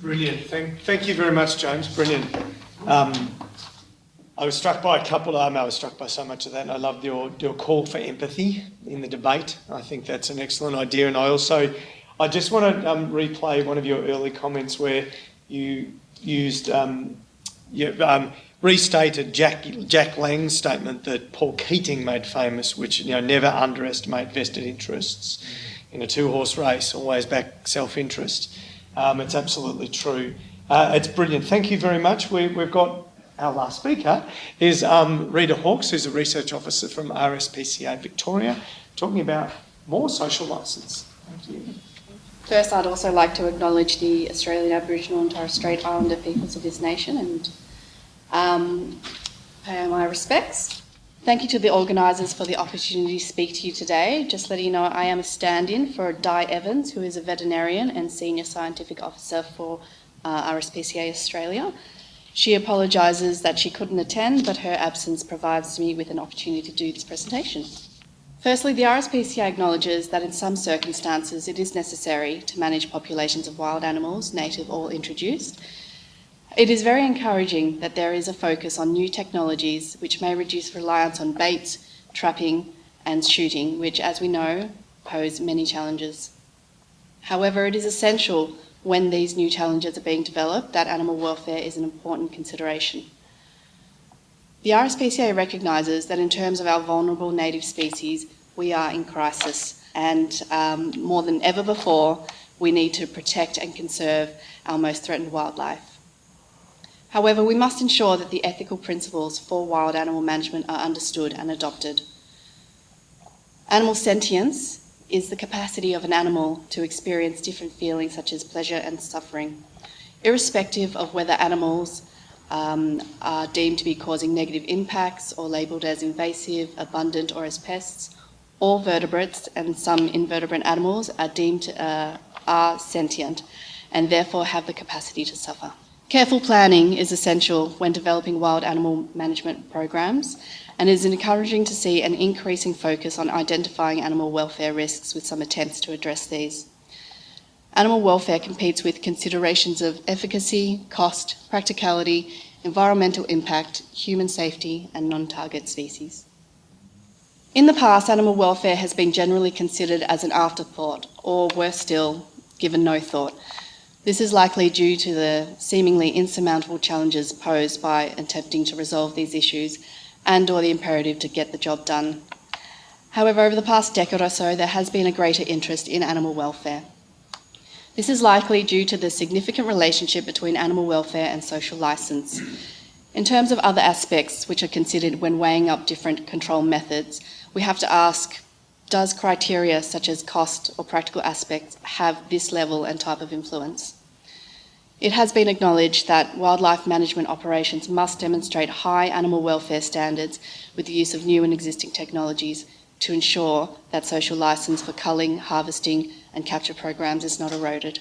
Brilliant. Thank, thank you very much, James. Brilliant. Um, I was struck by a couple. I was struck by so much of that, I loved your your call for empathy in the debate. I think that's an excellent idea, and I also, I just want to um, replay one of your early comments where you used, um, you, um, restated Jack Jack Lang's statement that Paul Keating made famous, which you know never underestimate vested interests in a two-horse race, always back self-interest. Um, it's absolutely true. Uh, it's brilliant. Thank you very much. We, we've got our last speaker is um, Rita Hawkes, who's a research officer from RSPCA Victoria, talking about more social licence. First, I'd also like to acknowledge the Australian Aboriginal and Torres Strait Islander peoples of this nation and um, pay my respects. Thank you to the organisers for the opportunity to speak to you today. Just letting you know I am a stand-in for Di Evans, who is a veterinarian and Senior Scientific Officer for uh, RSPCA Australia. She apologises that she couldn't attend, but her absence provides me with an opportunity to do this presentation. Firstly, the RSPCA acknowledges that in some circumstances it is necessary to manage populations of wild animals, native or introduced. It is very encouraging that there is a focus on new technologies which may reduce reliance on baits, trapping and shooting, which, as we know, pose many challenges. However, it is essential when these new challenges are being developed, that animal welfare is an important consideration. The RSPCA recognises that in terms of our vulnerable native species, we are in crisis and um, more than ever before, we need to protect and conserve our most threatened wildlife. However, we must ensure that the ethical principles for wild animal management are understood and adopted. Animal sentience is the capacity of an animal to experience different feelings such as pleasure and suffering, irrespective of whether animals um, are deemed to be causing negative impacts or labelled as invasive, abundant or as pests. All vertebrates and some invertebrate animals are deemed uh, are sentient and therefore have the capacity to suffer. Careful planning is essential when developing wild animal management programs and it is encouraging to see an increasing focus on identifying animal welfare risks with some attempts to address these. Animal welfare competes with considerations of efficacy, cost, practicality, environmental impact, human safety and non-target species. In the past, animal welfare has been generally considered as an afterthought, or worse still, given no thought. This is likely due to the seemingly insurmountable challenges posed by attempting to resolve these issues and or the imperative to get the job done. However, over the past decade or so, there has been a greater interest in animal welfare. This is likely due to the significant relationship between animal welfare and social licence. In terms of other aspects which are considered when weighing up different control methods, we have to ask, does criteria such as cost or practical aspects have this level and type of influence? It has been acknowledged that wildlife management operations must demonstrate high animal welfare standards with the use of new and existing technologies to ensure that social licence for culling, harvesting and capture programs is not eroded.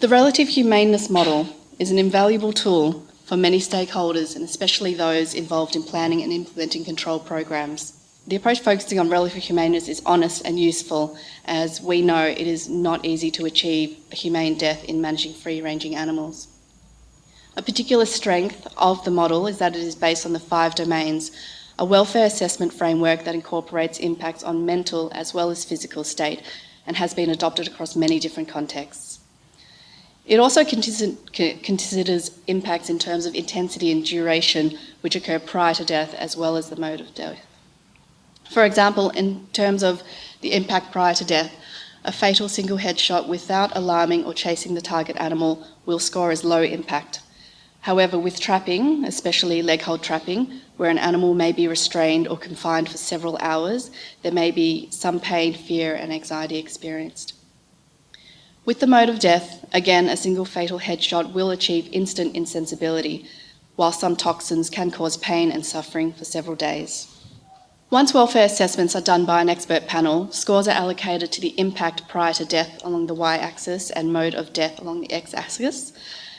The relative humaneness model is an invaluable tool for many stakeholders and especially those involved in planning and implementing control programs. The approach focusing on relative humaneness is honest and useful, as we know it is not easy to achieve a humane death in managing free-ranging animals. A particular strength of the model is that it is based on the five domains, a welfare assessment framework that incorporates impacts on mental as well as physical state and has been adopted across many different contexts. It also considers impacts in terms of intensity and duration which occur prior to death as well as the mode of death. For example, in terms of the impact prior to death, a fatal single headshot without alarming or chasing the target animal will score as low impact. However, with trapping, especially leg hold trapping, where an animal may be restrained or confined for several hours, there may be some pain, fear and anxiety experienced. With the mode of death, again, a single fatal headshot will achieve instant insensibility, while some toxins can cause pain and suffering for several days. Once welfare assessments are done by an expert panel, scores are allocated to the impact prior to death along the y-axis and mode of death along the x-axis,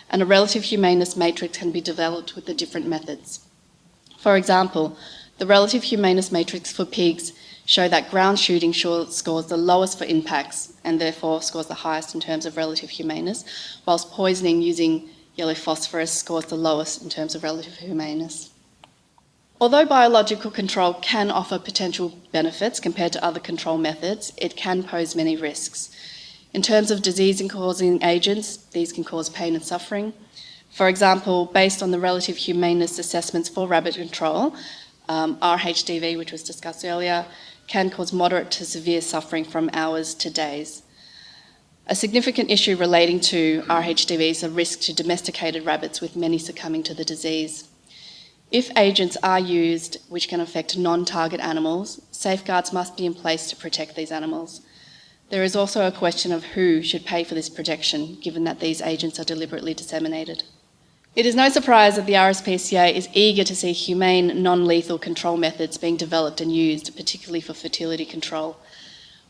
and a relative humaneness matrix can be developed with the different methods. For example, the relative humaneness matrix for pigs show that ground shooting scores the lowest for impacts and therefore scores the highest in terms of relative humaneness, whilst poisoning using yellow phosphorus scores the lowest in terms of relative humaneness. Although biological control can offer potential benefits compared to other control methods, it can pose many risks. In terms of disease-causing agents, these can cause pain and suffering. For example, based on the relative humaneness assessments for rabbit control, um, RHDV, which was discussed earlier, can cause moderate to severe suffering from hours to days. A significant issue relating to RHDV is a risk to domesticated rabbits with many succumbing to the disease. If agents are used which can affect non-target animals, safeguards must be in place to protect these animals. There is also a question of who should pay for this protection, given that these agents are deliberately disseminated. It is no surprise that the RSPCA is eager to see humane, non-lethal control methods being developed and used, particularly for fertility control.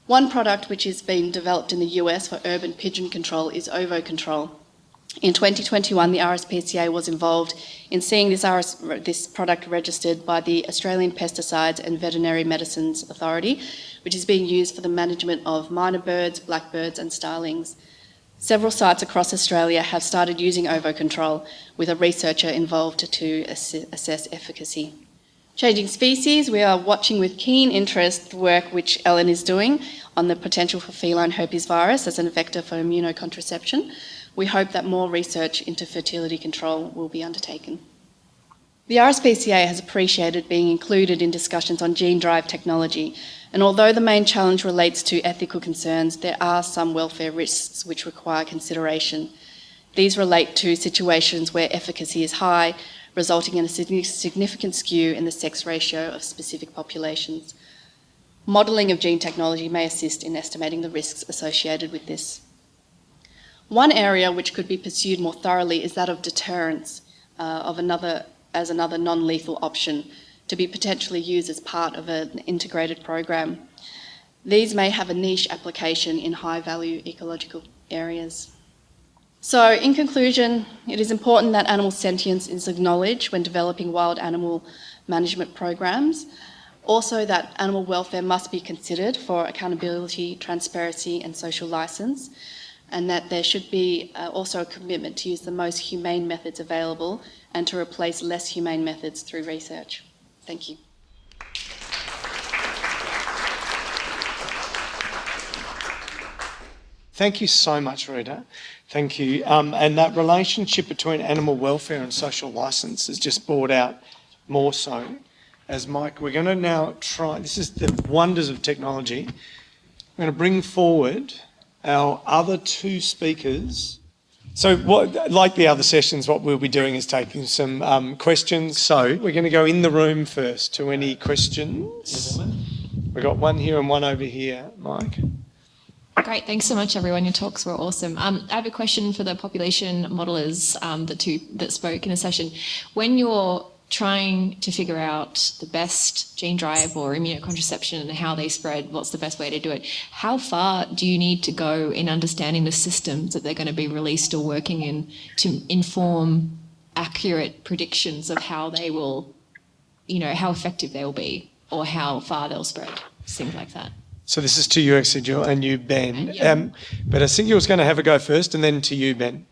One product which is being developed in the US for urban pigeon control is OvoControl. In 2021, the RSPCA was involved in seeing this, RS, this product registered by the Australian Pesticides and Veterinary Medicines Authority, which is being used for the management of myna birds, blackbirds and starlings. Several sites across Australia have started using OvoControl with a researcher involved to assess efficacy. Changing species, we are watching with keen interest the work which Ellen is doing on the potential for feline herpes virus as a vector for immunocontraception we hope that more research into fertility control will be undertaken. The RSPCA has appreciated being included in discussions on gene drive technology, and although the main challenge relates to ethical concerns, there are some welfare risks which require consideration. These relate to situations where efficacy is high, resulting in a significant skew in the sex ratio of specific populations. Modelling of gene technology may assist in estimating the risks associated with this. One area which could be pursued more thoroughly is that of deterrence uh, of another, as another non-lethal option to be potentially used as part of an integrated program. These may have a niche application in high-value ecological areas. So, in conclusion, it is important that animal sentience is acknowledged when developing wild animal management programs. Also that animal welfare must be considered for accountability, transparency and social licence and that there should be uh, also a commitment to use the most humane methods available and to replace less humane methods through research. Thank you. Thank you so much, Rita. Thank you. Um, and that relationship between animal welfare and social licence is just brought out more so. As Mike, we're going to now try, this is the wonders of technology. We're going to bring forward our other two speakers. So, what, like the other sessions, what we'll be doing is taking some um, questions. So, we're going to go in the room first to any questions. We've got one here and one over here, Mike. Great, thanks so much, everyone. Your talks were awesome. Um, I have a question for the population modelers, um, the two that spoke in a session. When you're trying to figure out the best gene drive or immunocontraception and how they spread, what's the best way to do it. How far do you need to go in understanding the systems that they're going to be released or working in to inform accurate predictions of how they will, you know, how effective they will be or how far they'll spread, things like that. So this is to you, Aysegul, and you, Ben. Um, but I think you was going to have a go first and then to you, Ben.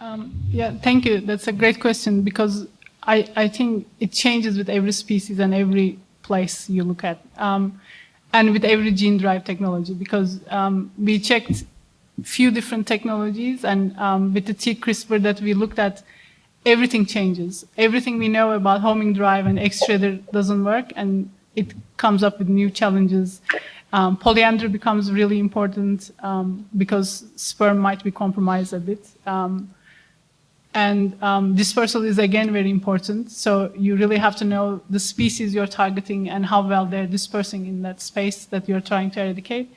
Um, yeah, thank you. That's a great question because I, I think it changes with every species and every place you look at, um, and with every gene drive technology, because um, we checked few different technologies, and um, with the T-CRISPR that we looked at, everything changes. Everything we know about homing drive and X-shredder doesn't work, and it comes up with new challenges. Um, polyandry becomes really important um, because sperm might be compromised a bit. Um, and um, dispersal is again very important. So you really have to know the species you're targeting and how well they're dispersing in that space that you're trying to eradicate.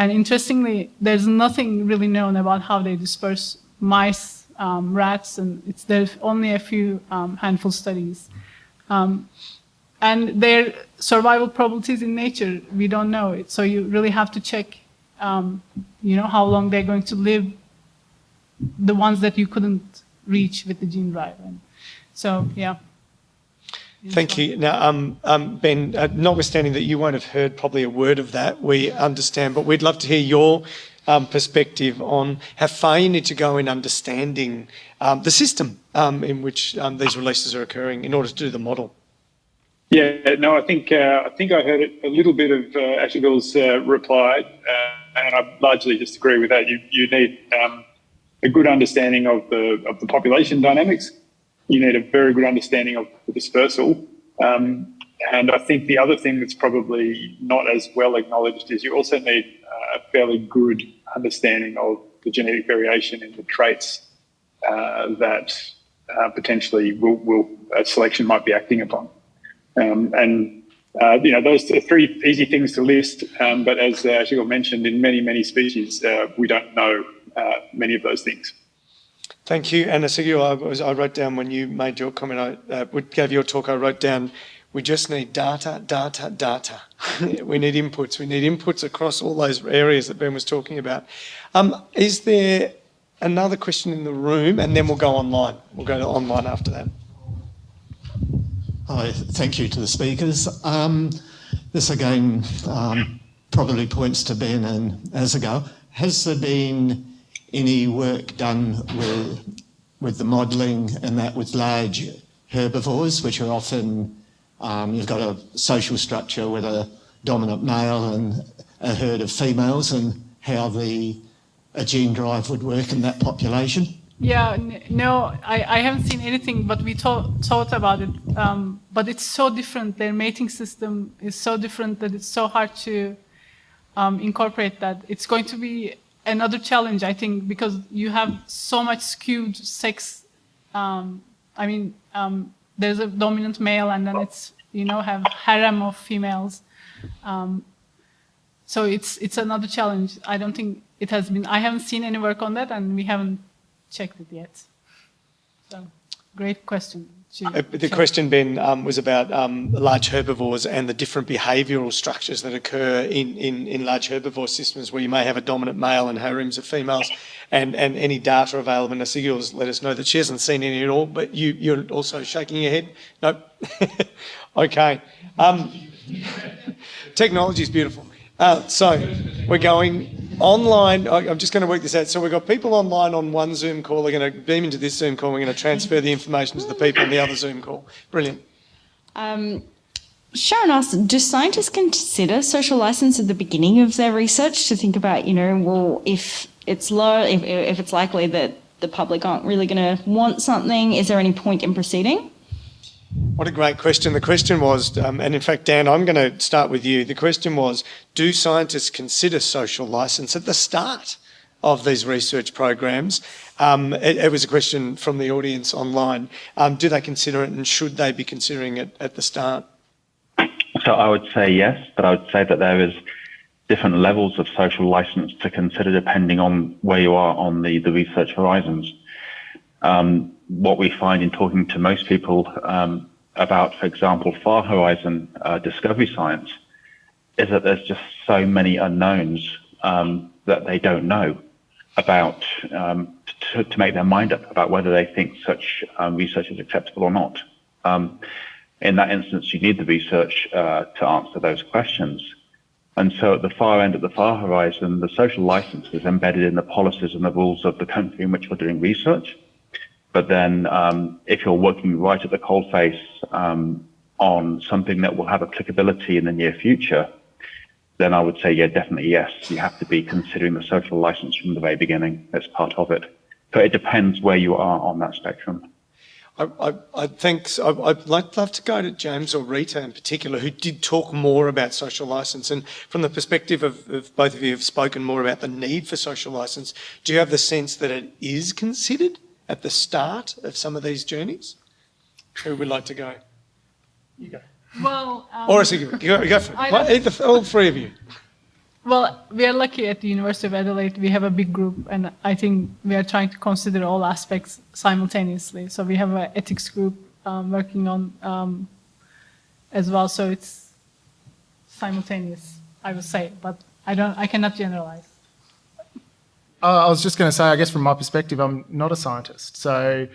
and interestingly, there's nothing really known about how they disperse mice, um, rats, and it's, there's only a few um, handful studies. Um, and their survival probabilities in nature, we don't know it. So you really have to check, um, you know, how long they're going to live, the ones that you couldn't reach with the gene drive. And so, yeah. Thank you. Now, um, um, Ben, uh, notwithstanding that you won't have heard probably a word of that, we understand, but we'd love to hear your um, perspective on how far you need to go in understanding um, the system um, in which um, these releases are occurring in order to do the model. Yeah, no, I think uh, I think I heard a little bit of uh, Aysegul's uh, reply, uh, and I largely disagree with that. You you need um, a good understanding of the of the population dynamics. You need a very good understanding of the dispersal, um, and I think the other thing that's probably not as well acknowledged is you also need uh, a fairly good understanding of the genetic variation in the traits uh, that potentially will, will selection might be acting upon. Um, and uh, you know, those are three easy things to list. Um, but as uh, Shigul mentioned, in many, many species, uh, we don't know uh, many of those things. Thank you. And Aysegul, I, was, I wrote down when you made your comment, I uh, gave your talk, I wrote down, we just need data, data, data. we need inputs. We need inputs across all those areas that Ben was talking about. Um, is there another question in the room? And then we'll go online. We'll go to online after that. Hi, thank you to the speakers. Um, this again um, probably points to Ben and Aysegul. Has there been any work done with, with the modelling and that with large herbivores, which are often, um, you've got a social structure with a dominant male and a herd of females and how the a gene drive would work in that population? Yeah, no, I, I haven't seen anything, but we thought, thought about it. Um, but it's so different. Their mating system is so different that it's so hard to um, incorporate that. It's going to be another challenge, I think, because you have so much skewed sex. Um, I mean, um, there's a dominant male, and then it's you know have harem of females. Um, so it's it's another challenge. I don't think it has been. I haven't seen any work on that, and we haven't checked it yet. So, great question. Uh, the question, Ben, um, was about um, large herbivores and the different behavioural structures that occur in, in, in, large herbivore systems where you may have a dominant male and harems of females and, and any data available. And Aysegul's let us know that she hasn't seen any at all, but you, you're also shaking your head? Nope. okay. Um, technology is beautiful. Uh, so we're going online. I'm just going to work this out. So we've got people online on one Zoom call. We're going to beam into this Zoom call. We're going to transfer the information to the people on the other Zoom call. Brilliant. Um, Sharon asked, do scientists consider social license at the beginning of their research to think about, you know, well, if it's low, if, if it's likely that the public aren't really going to want something, is there any point in proceeding? What a great question. The question was, um, and in fact, Dan, I'm going to start with you. The question was, do scientists consider social license at the start of these research programs? Um, it, it, was a question from the audience online. Um, do they consider it and should they be considering it at the start? So I would say yes, but I would say that there is different levels of social license to consider depending on where you are on the, the research horizons. Um, what we find in talking to most people um, about, for example, far horizon uh, discovery science, is that there's just so many unknowns um, that they don't know about um, to, to, make their mind up about whether they think such um, research is acceptable or not. Um, in that instance, you need the research uh, to answer those questions. And so at the far end of the far horizon, the social license is embedded in the policies and the rules of the country in which we're doing research. But then um, if you're working right at the coalface um, on something that will have applicability in the near future, then I would say, yeah, definitely yes. You have to be considering the social license from the very beginning as part of it. But it depends where you are on that spectrum. I, I, I think I, would like, love to go to James or Rita in particular, who did talk more about social license. And from the perspective of, of both of you have spoken more about the need for social license, do you have the sense that it is considered? At the start of some of these journeys? Who would like to go? You go. Well, um, or a you go, go for it. Either, all three of you. Well, we are lucky at the University of Adelaide. We have a big group, and I think we are trying to consider all aspects simultaneously. So we have an ethics group um, working on um, as well. So it's simultaneous, I would say, but I don't. I cannot generalize. I was just going to say, I guess from my perspective, I'm not a scientist. So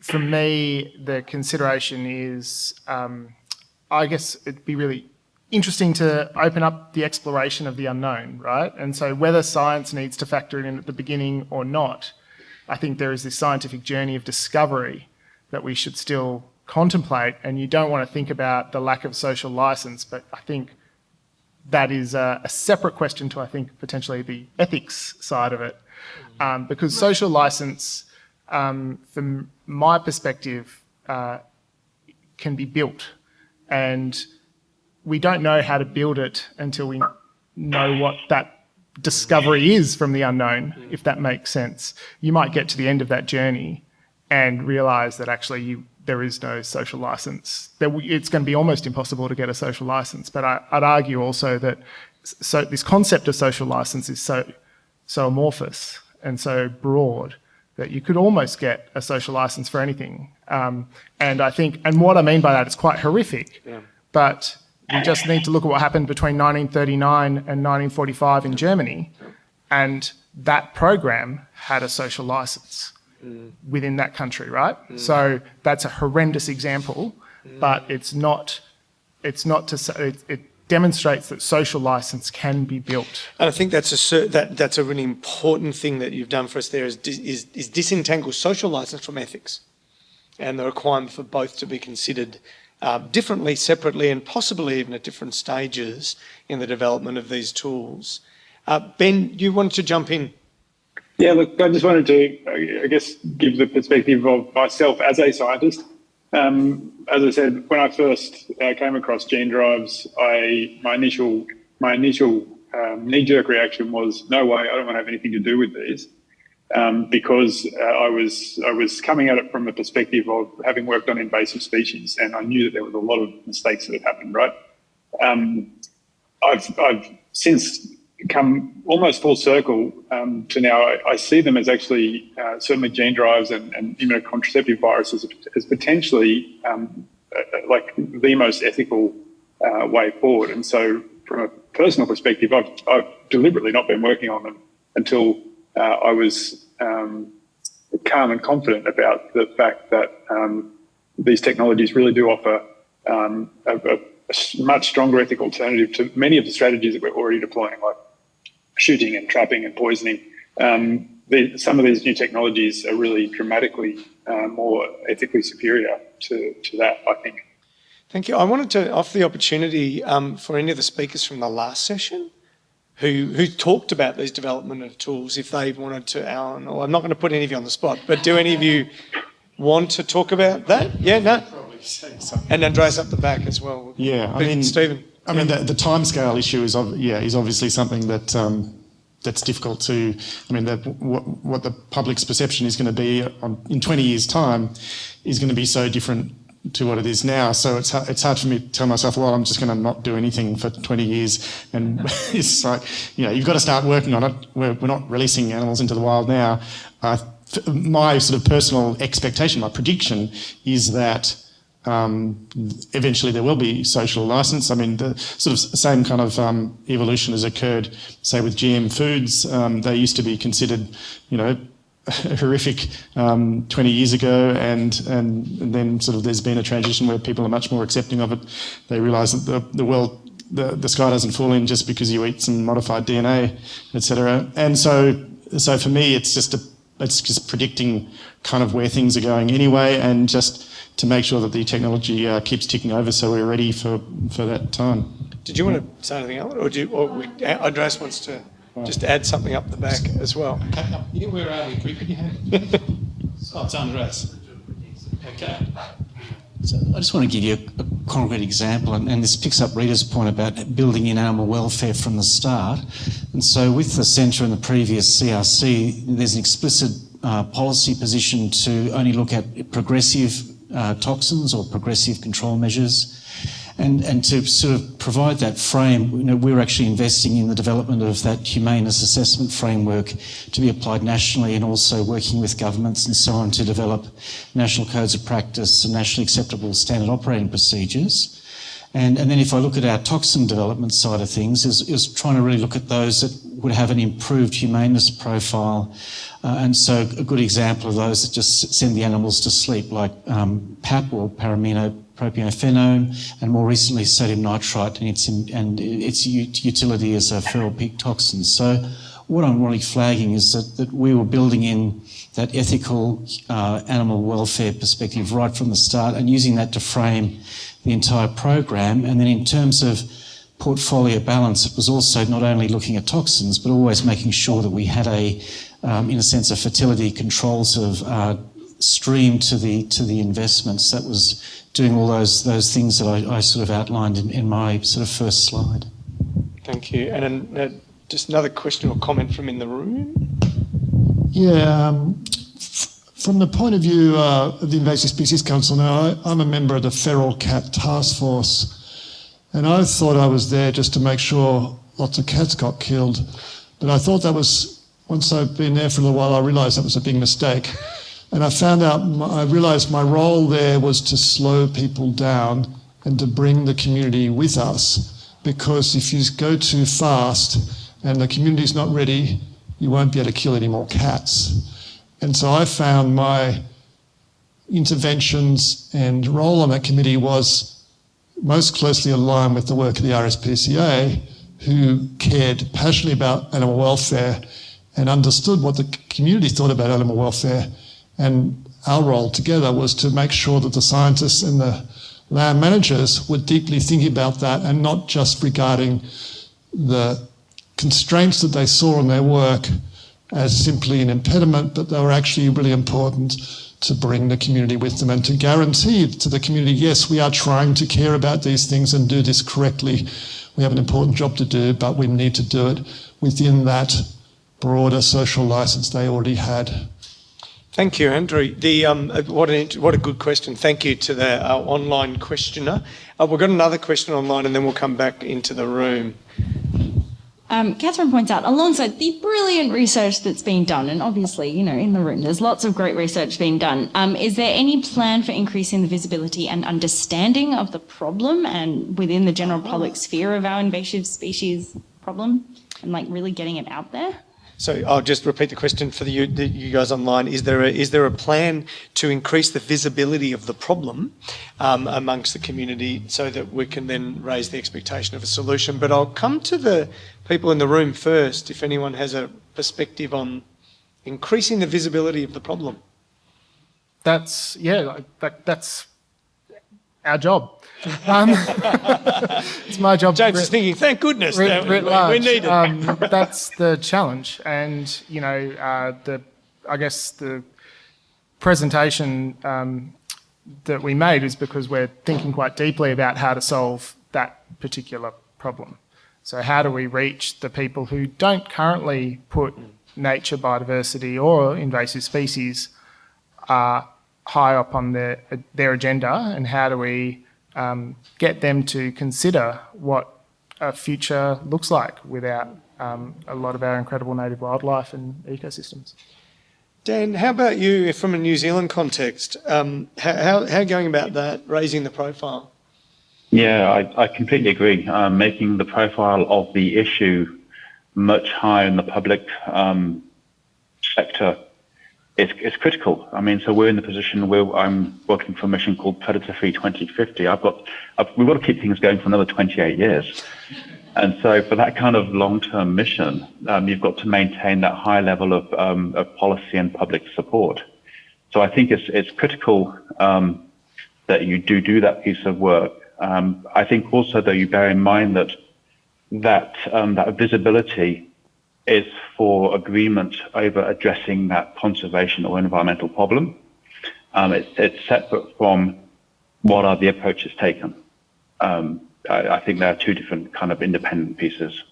for me, the consideration is, um, I guess it'd be really interesting to open up the exploration of the unknown, right? And so whether science needs to factor in at the beginning or not, I think there is this scientific journey of discovery that we should still contemplate. And you don't want to think about the lack of social license, but I think that is a, a separate question to, I think, potentially the ethics side of it. Um, because social license, um, from my perspective, uh, can be built. And we don't know how to build it until we know what that discovery is from the unknown, if that makes sense. You might get to the end of that journey and realize that actually you, there is no social license. It's going to be almost impossible to get a social license. But I, would argue also that so this concept of social license is so, so amorphous and so broad that you could almost get a social license for anything. Um, and I think, and what I mean by that, it's quite horrific. Yeah. But we just need to look at what happened between 1939 and 1945 in Germany, and that program had a social license mm. within that country, right? Mm. So that's a horrendous example, mm. but it's not. It's not to say it, it, demonstrates that social license can be built. And I think that's a that that's a really important thing that you've done for us there is is, is disentangle social license from ethics, and the requirement for both to be considered uh, differently, separately, and possibly even at different stages in the development of these tools. Uh, ben, you wanted to jump in. Yeah, look, I just wanted to, I guess, give the perspective of myself as a scientist. Um, as I said, when I first uh, came across gene drives, I my initial my initial um, knee-jerk reaction was, "No way! I don't want to have anything to do with these." um, because uh, I was I was coming at it from the perspective of having worked on invasive species, and I knew that there was a lot of mistakes that had happened. Right, um, I've I've since come almost full circle um, to now. I, I, see them as actually uh, certainly gene drives and, and immunocontraceptive viruses as potentially um, uh, like the most ethical uh, way forward. And so, from a personal perspective, I've I've deliberately not been working on them until uh, I was um, calm and confident about the fact that um, these technologies really do offer um, a, a, much stronger ethical alternative to many of the strategies that we're already deploying, like shooting and trapping and poisoning. Um, the, some of these new technologies are really dramatically uh, more ethically superior to, to that, I think. Thank you. I wanted to offer the opportunity um, for any of the speakers from the last session who, who talked about these development of tools if they wanted to, Alan, or I'm not going to put any of you on the spot, but do any of you want to talk about that? Yeah, no? And Andreas up the back as well. Yeah, I mean, Stephen. I mean, the, the timescale issue is, yeah, is obviously something that um, that's difficult to. I mean, that what, what the public's perception is going to be on, in 20 years' time is going to be so different to what it is now. So it's it's hard for me to tell myself, well, I'm just going to not do anything for 20 years. And it's like, you know, you've got to start working on it. We're, we're not releasing animals into the wild now. Uh, my sort of personal expectation, my prediction is that um, eventually there will be social license. I mean, the sort of same kind of um, evolution has occurred, say, with GM foods. Um, they used to be considered, you know, horrific um, 20 years ago, and, and, and then sort of there's been a transition where people are much more accepting of it. They realise that the, the world, the, the sky doesn't fall in just because you eat some modified DNA, etc. And so, so for me, it's just a, it's just predicting kind of where things are going anyway, and just to make sure that the technology uh, keeps ticking over, so we're ready for for that time. Did you want to say anything else, or do you, or we, Andreas wants to? just add something up the back as well. Yeah, where are we? Could you have? oh, it's Andreas. Okay. So I just want to give you a, a concrete example, and, and, this picks up Rita's point about building in animal welfare from the start. And so, with the centre and the previous CRC, there's an explicit uh, policy position to only look at progressive uh, toxins or progressive control measures. And, and to sort of provide that frame, you know, we're actually investing in the development of that humaneness assessment framework to be applied nationally and also working with governments and so on to develop national codes of practice and nationally acceptable standard operating procedures. And, and then if I look at our toxin development side of things, is, is trying to really look at those that would have an improved humaneness profile. Uh, and so a good example of those that just send the animals to sleep, like um, PAP or para-aminopropiophenone, and more recently sodium nitrite and its, and its utility as a feral pig toxin. So what I'm really flagging is that, that we were building in that ethical uh, animal welfare perspective right from the start and using that to frame the entire program. And then in terms of portfolio balance, it was also not only looking at toxins, but always making sure that we had a, um, in a sense, a fertility controls of uh, stream to the to the investments. That was doing all those those things that I, I sort of outlined in, in, my sort of first slide. Thank you. And then, uh, just another question or comment from in the room. Yeah. Um, from the point of view uh, of the Invasive Species Council now, I, am a member of the Feral Cat Task Force, and I thought I was there just to make sure lots of cats got killed. But I thought that was, once I've been there for a little while, I realised that was a big mistake. And I found out, I realised my role there was to slow people down and to bring the community with us. Because if you go too fast and the community's not ready, you won't be able to kill any more cats. And so I found my interventions and role on that committee was most closely aligned with the work of the RSPCA, who cared passionately about animal welfare and understood what the community thought about animal welfare. And our role together was to make sure that the scientists and the land managers were deeply thinking about that and not just regarding the constraints that they saw in their work as simply an impediment, but they were actually really important to bring the community with them and to guarantee to the community, yes, we are trying to care about these things and do this correctly. We have an important job to do, but we need to do it within that broader social license they already had. Thank you, Andrew. The, um, what, a, what a good question. Thank you to the uh, online questioner. Uh, we've got another question online and then we'll come back into the room um, Catherine points out, alongside the brilliant research that's been done, and obviously, you know, in the room, there's lots of great research being done. Um, is there any plan for increasing the visibility and understanding of the problem and within the general public sphere of our invasive species problem and like really getting it out there? So I'll just repeat the question for the, the, you guys online. Is there a, is there a plan to increase the visibility of the problem um, amongst the community so that we can then raise the expectation of a solution? But I'll come to the people in the room first if anyone has a perspective on increasing the visibility of the problem. That's, yeah, that, that's our job. Um, it's my job. James is thinking, thank goodness, writ, writ we, need it. Um, that's the challenge, and you know, uh, the I guess the presentation um, that we made is because we're thinking quite deeply about how to solve that particular problem. So how do we reach the people who don't currently put nature, biodiversity, or invasive species uh, high up on their their agenda, and how do we um, get them to consider what a future looks like without um, a lot of our incredible native wildlife and ecosystems. Dan, how about you from a New Zealand context? Um, how, how, going about that, raising the profile? Yeah, I, I completely agree. Um, making the profile of the issue much higher in the public um, sector it's, it's critical. I mean, so we're in the position where I'm working for a mission called Predator Free 2050. I've got, I've, we've got to keep things going for another 28 years. And so for that kind of long-term mission, um, you've got to maintain that high level of, um, of policy and public support. So I think it's, it's critical um, that you do do that piece of work. Um, I think also though, you bear in mind that that, um, that visibility is for agreement over addressing that conservation or environmental problem. Um, it's, it's, separate from what are the approaches taken. Um, I, I, think there are two different kind of independent pieces.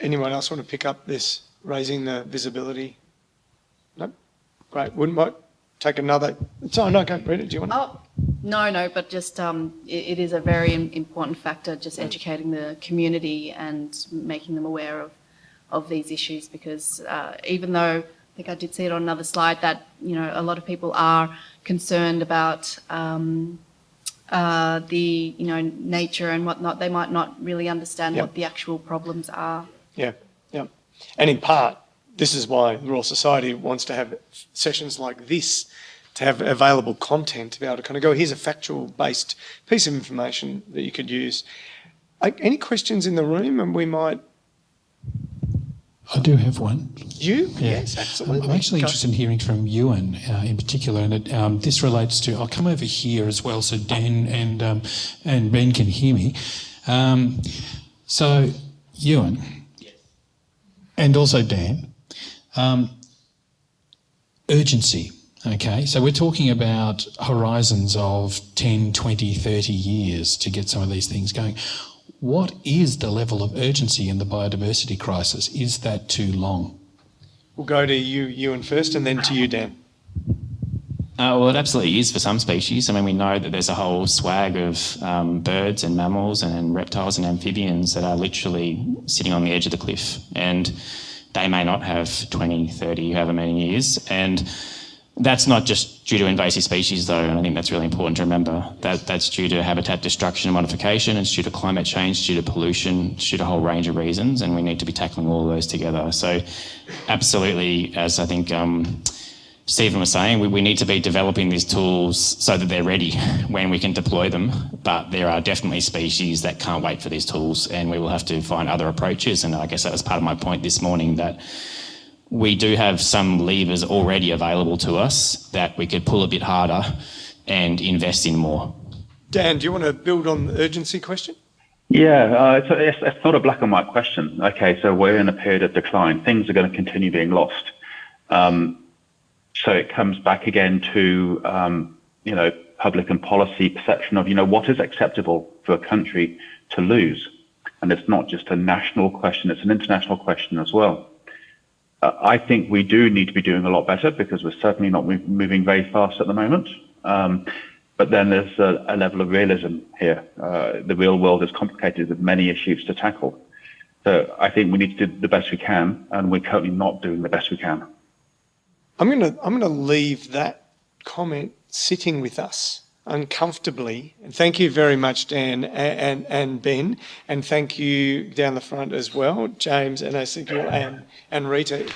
Anyone else want to pick up this raising the visibility? No? Great. Wouldn't want take another. Sorry, no, go read it. Do you want? Oh, No, no, but just um, it, it is a very important factor, just educating the community and making them aware of, of these issues because uh, even though I think I did see it on another slide that, you know, a lot of people are concerned about um, uh, the, you know, nature and whatnot, they might not really understand Yep. what the actual problems are. Yeah, yeah. And in part, this is why the Royal Society wants to have sessions like this to have available content to be able to kind of go, here's a factual based piece of information that you could use. Any questions in the room? And we might, I do have one. you? Yeah. Yes, absolutely. I'm actually Go. interested in hearing from Ewan uh, in particular, and it, um, this relates to. I'll come over here as well, so Dan and um, and Ben can hear me. Um, so, Ewan, and also Dan, um, urgency. Okay, so we're talking about horizons of 10, 20, 30 years to get some of these things going. What is the level of urgency in the biodiversity crisis? Is that too long? We'll go to you, Ewan first, and then to you, Dan. Uh, well, it absolutely is for some species. I mean, we know that there's a whole swag of um, birds and mammals and reptiles and amphibians that are literally sitting on the edge of the cliff. And they may not have 20, 30, however many years. And that's not just due to invasive species, though, and I think that's really important to remember. That that's due to habitat destruction and modification, it's due to climate change, due to pollution, it's due to a whole range of reasons, and we need to be tackling all of those together. So, absolutely, as I think um, Stephen was saying, we, we need to be developing these tools so that they're ready when we can deploy them. But there are definitely species that can't wait for these tools, and we will have to find other approaches. And I guess that was part of my point this morning that we do have some levers already available to us that we could pull a bit harder and invest in more. Dan, do you want to build on the urgency question? Yeah, uh, it's, it's, it's not a black and white question. Okay, so we're in a period of decline. Things are going to continue being lost. Um, so it comes back again to, um, you know, public and policy perception of, you know, what is acceptable for a country to lose? And it's not just a national question, it's an international question as well. I think we do need to be doing a lot better because we're certainly not mov- moving very fast at the moment. Um, but then there's a, a level of realism here. Uh, the real world is complicated with many issues to tackle. So I think we need to do the best we can, and we're currently not doing the best we can. I'm going to I'm going to leave that comment sitting with us uncomfortably. And thank you very much, Dan and, and, and Ben, and thank you down the front as well, James and I think you and, and Rita.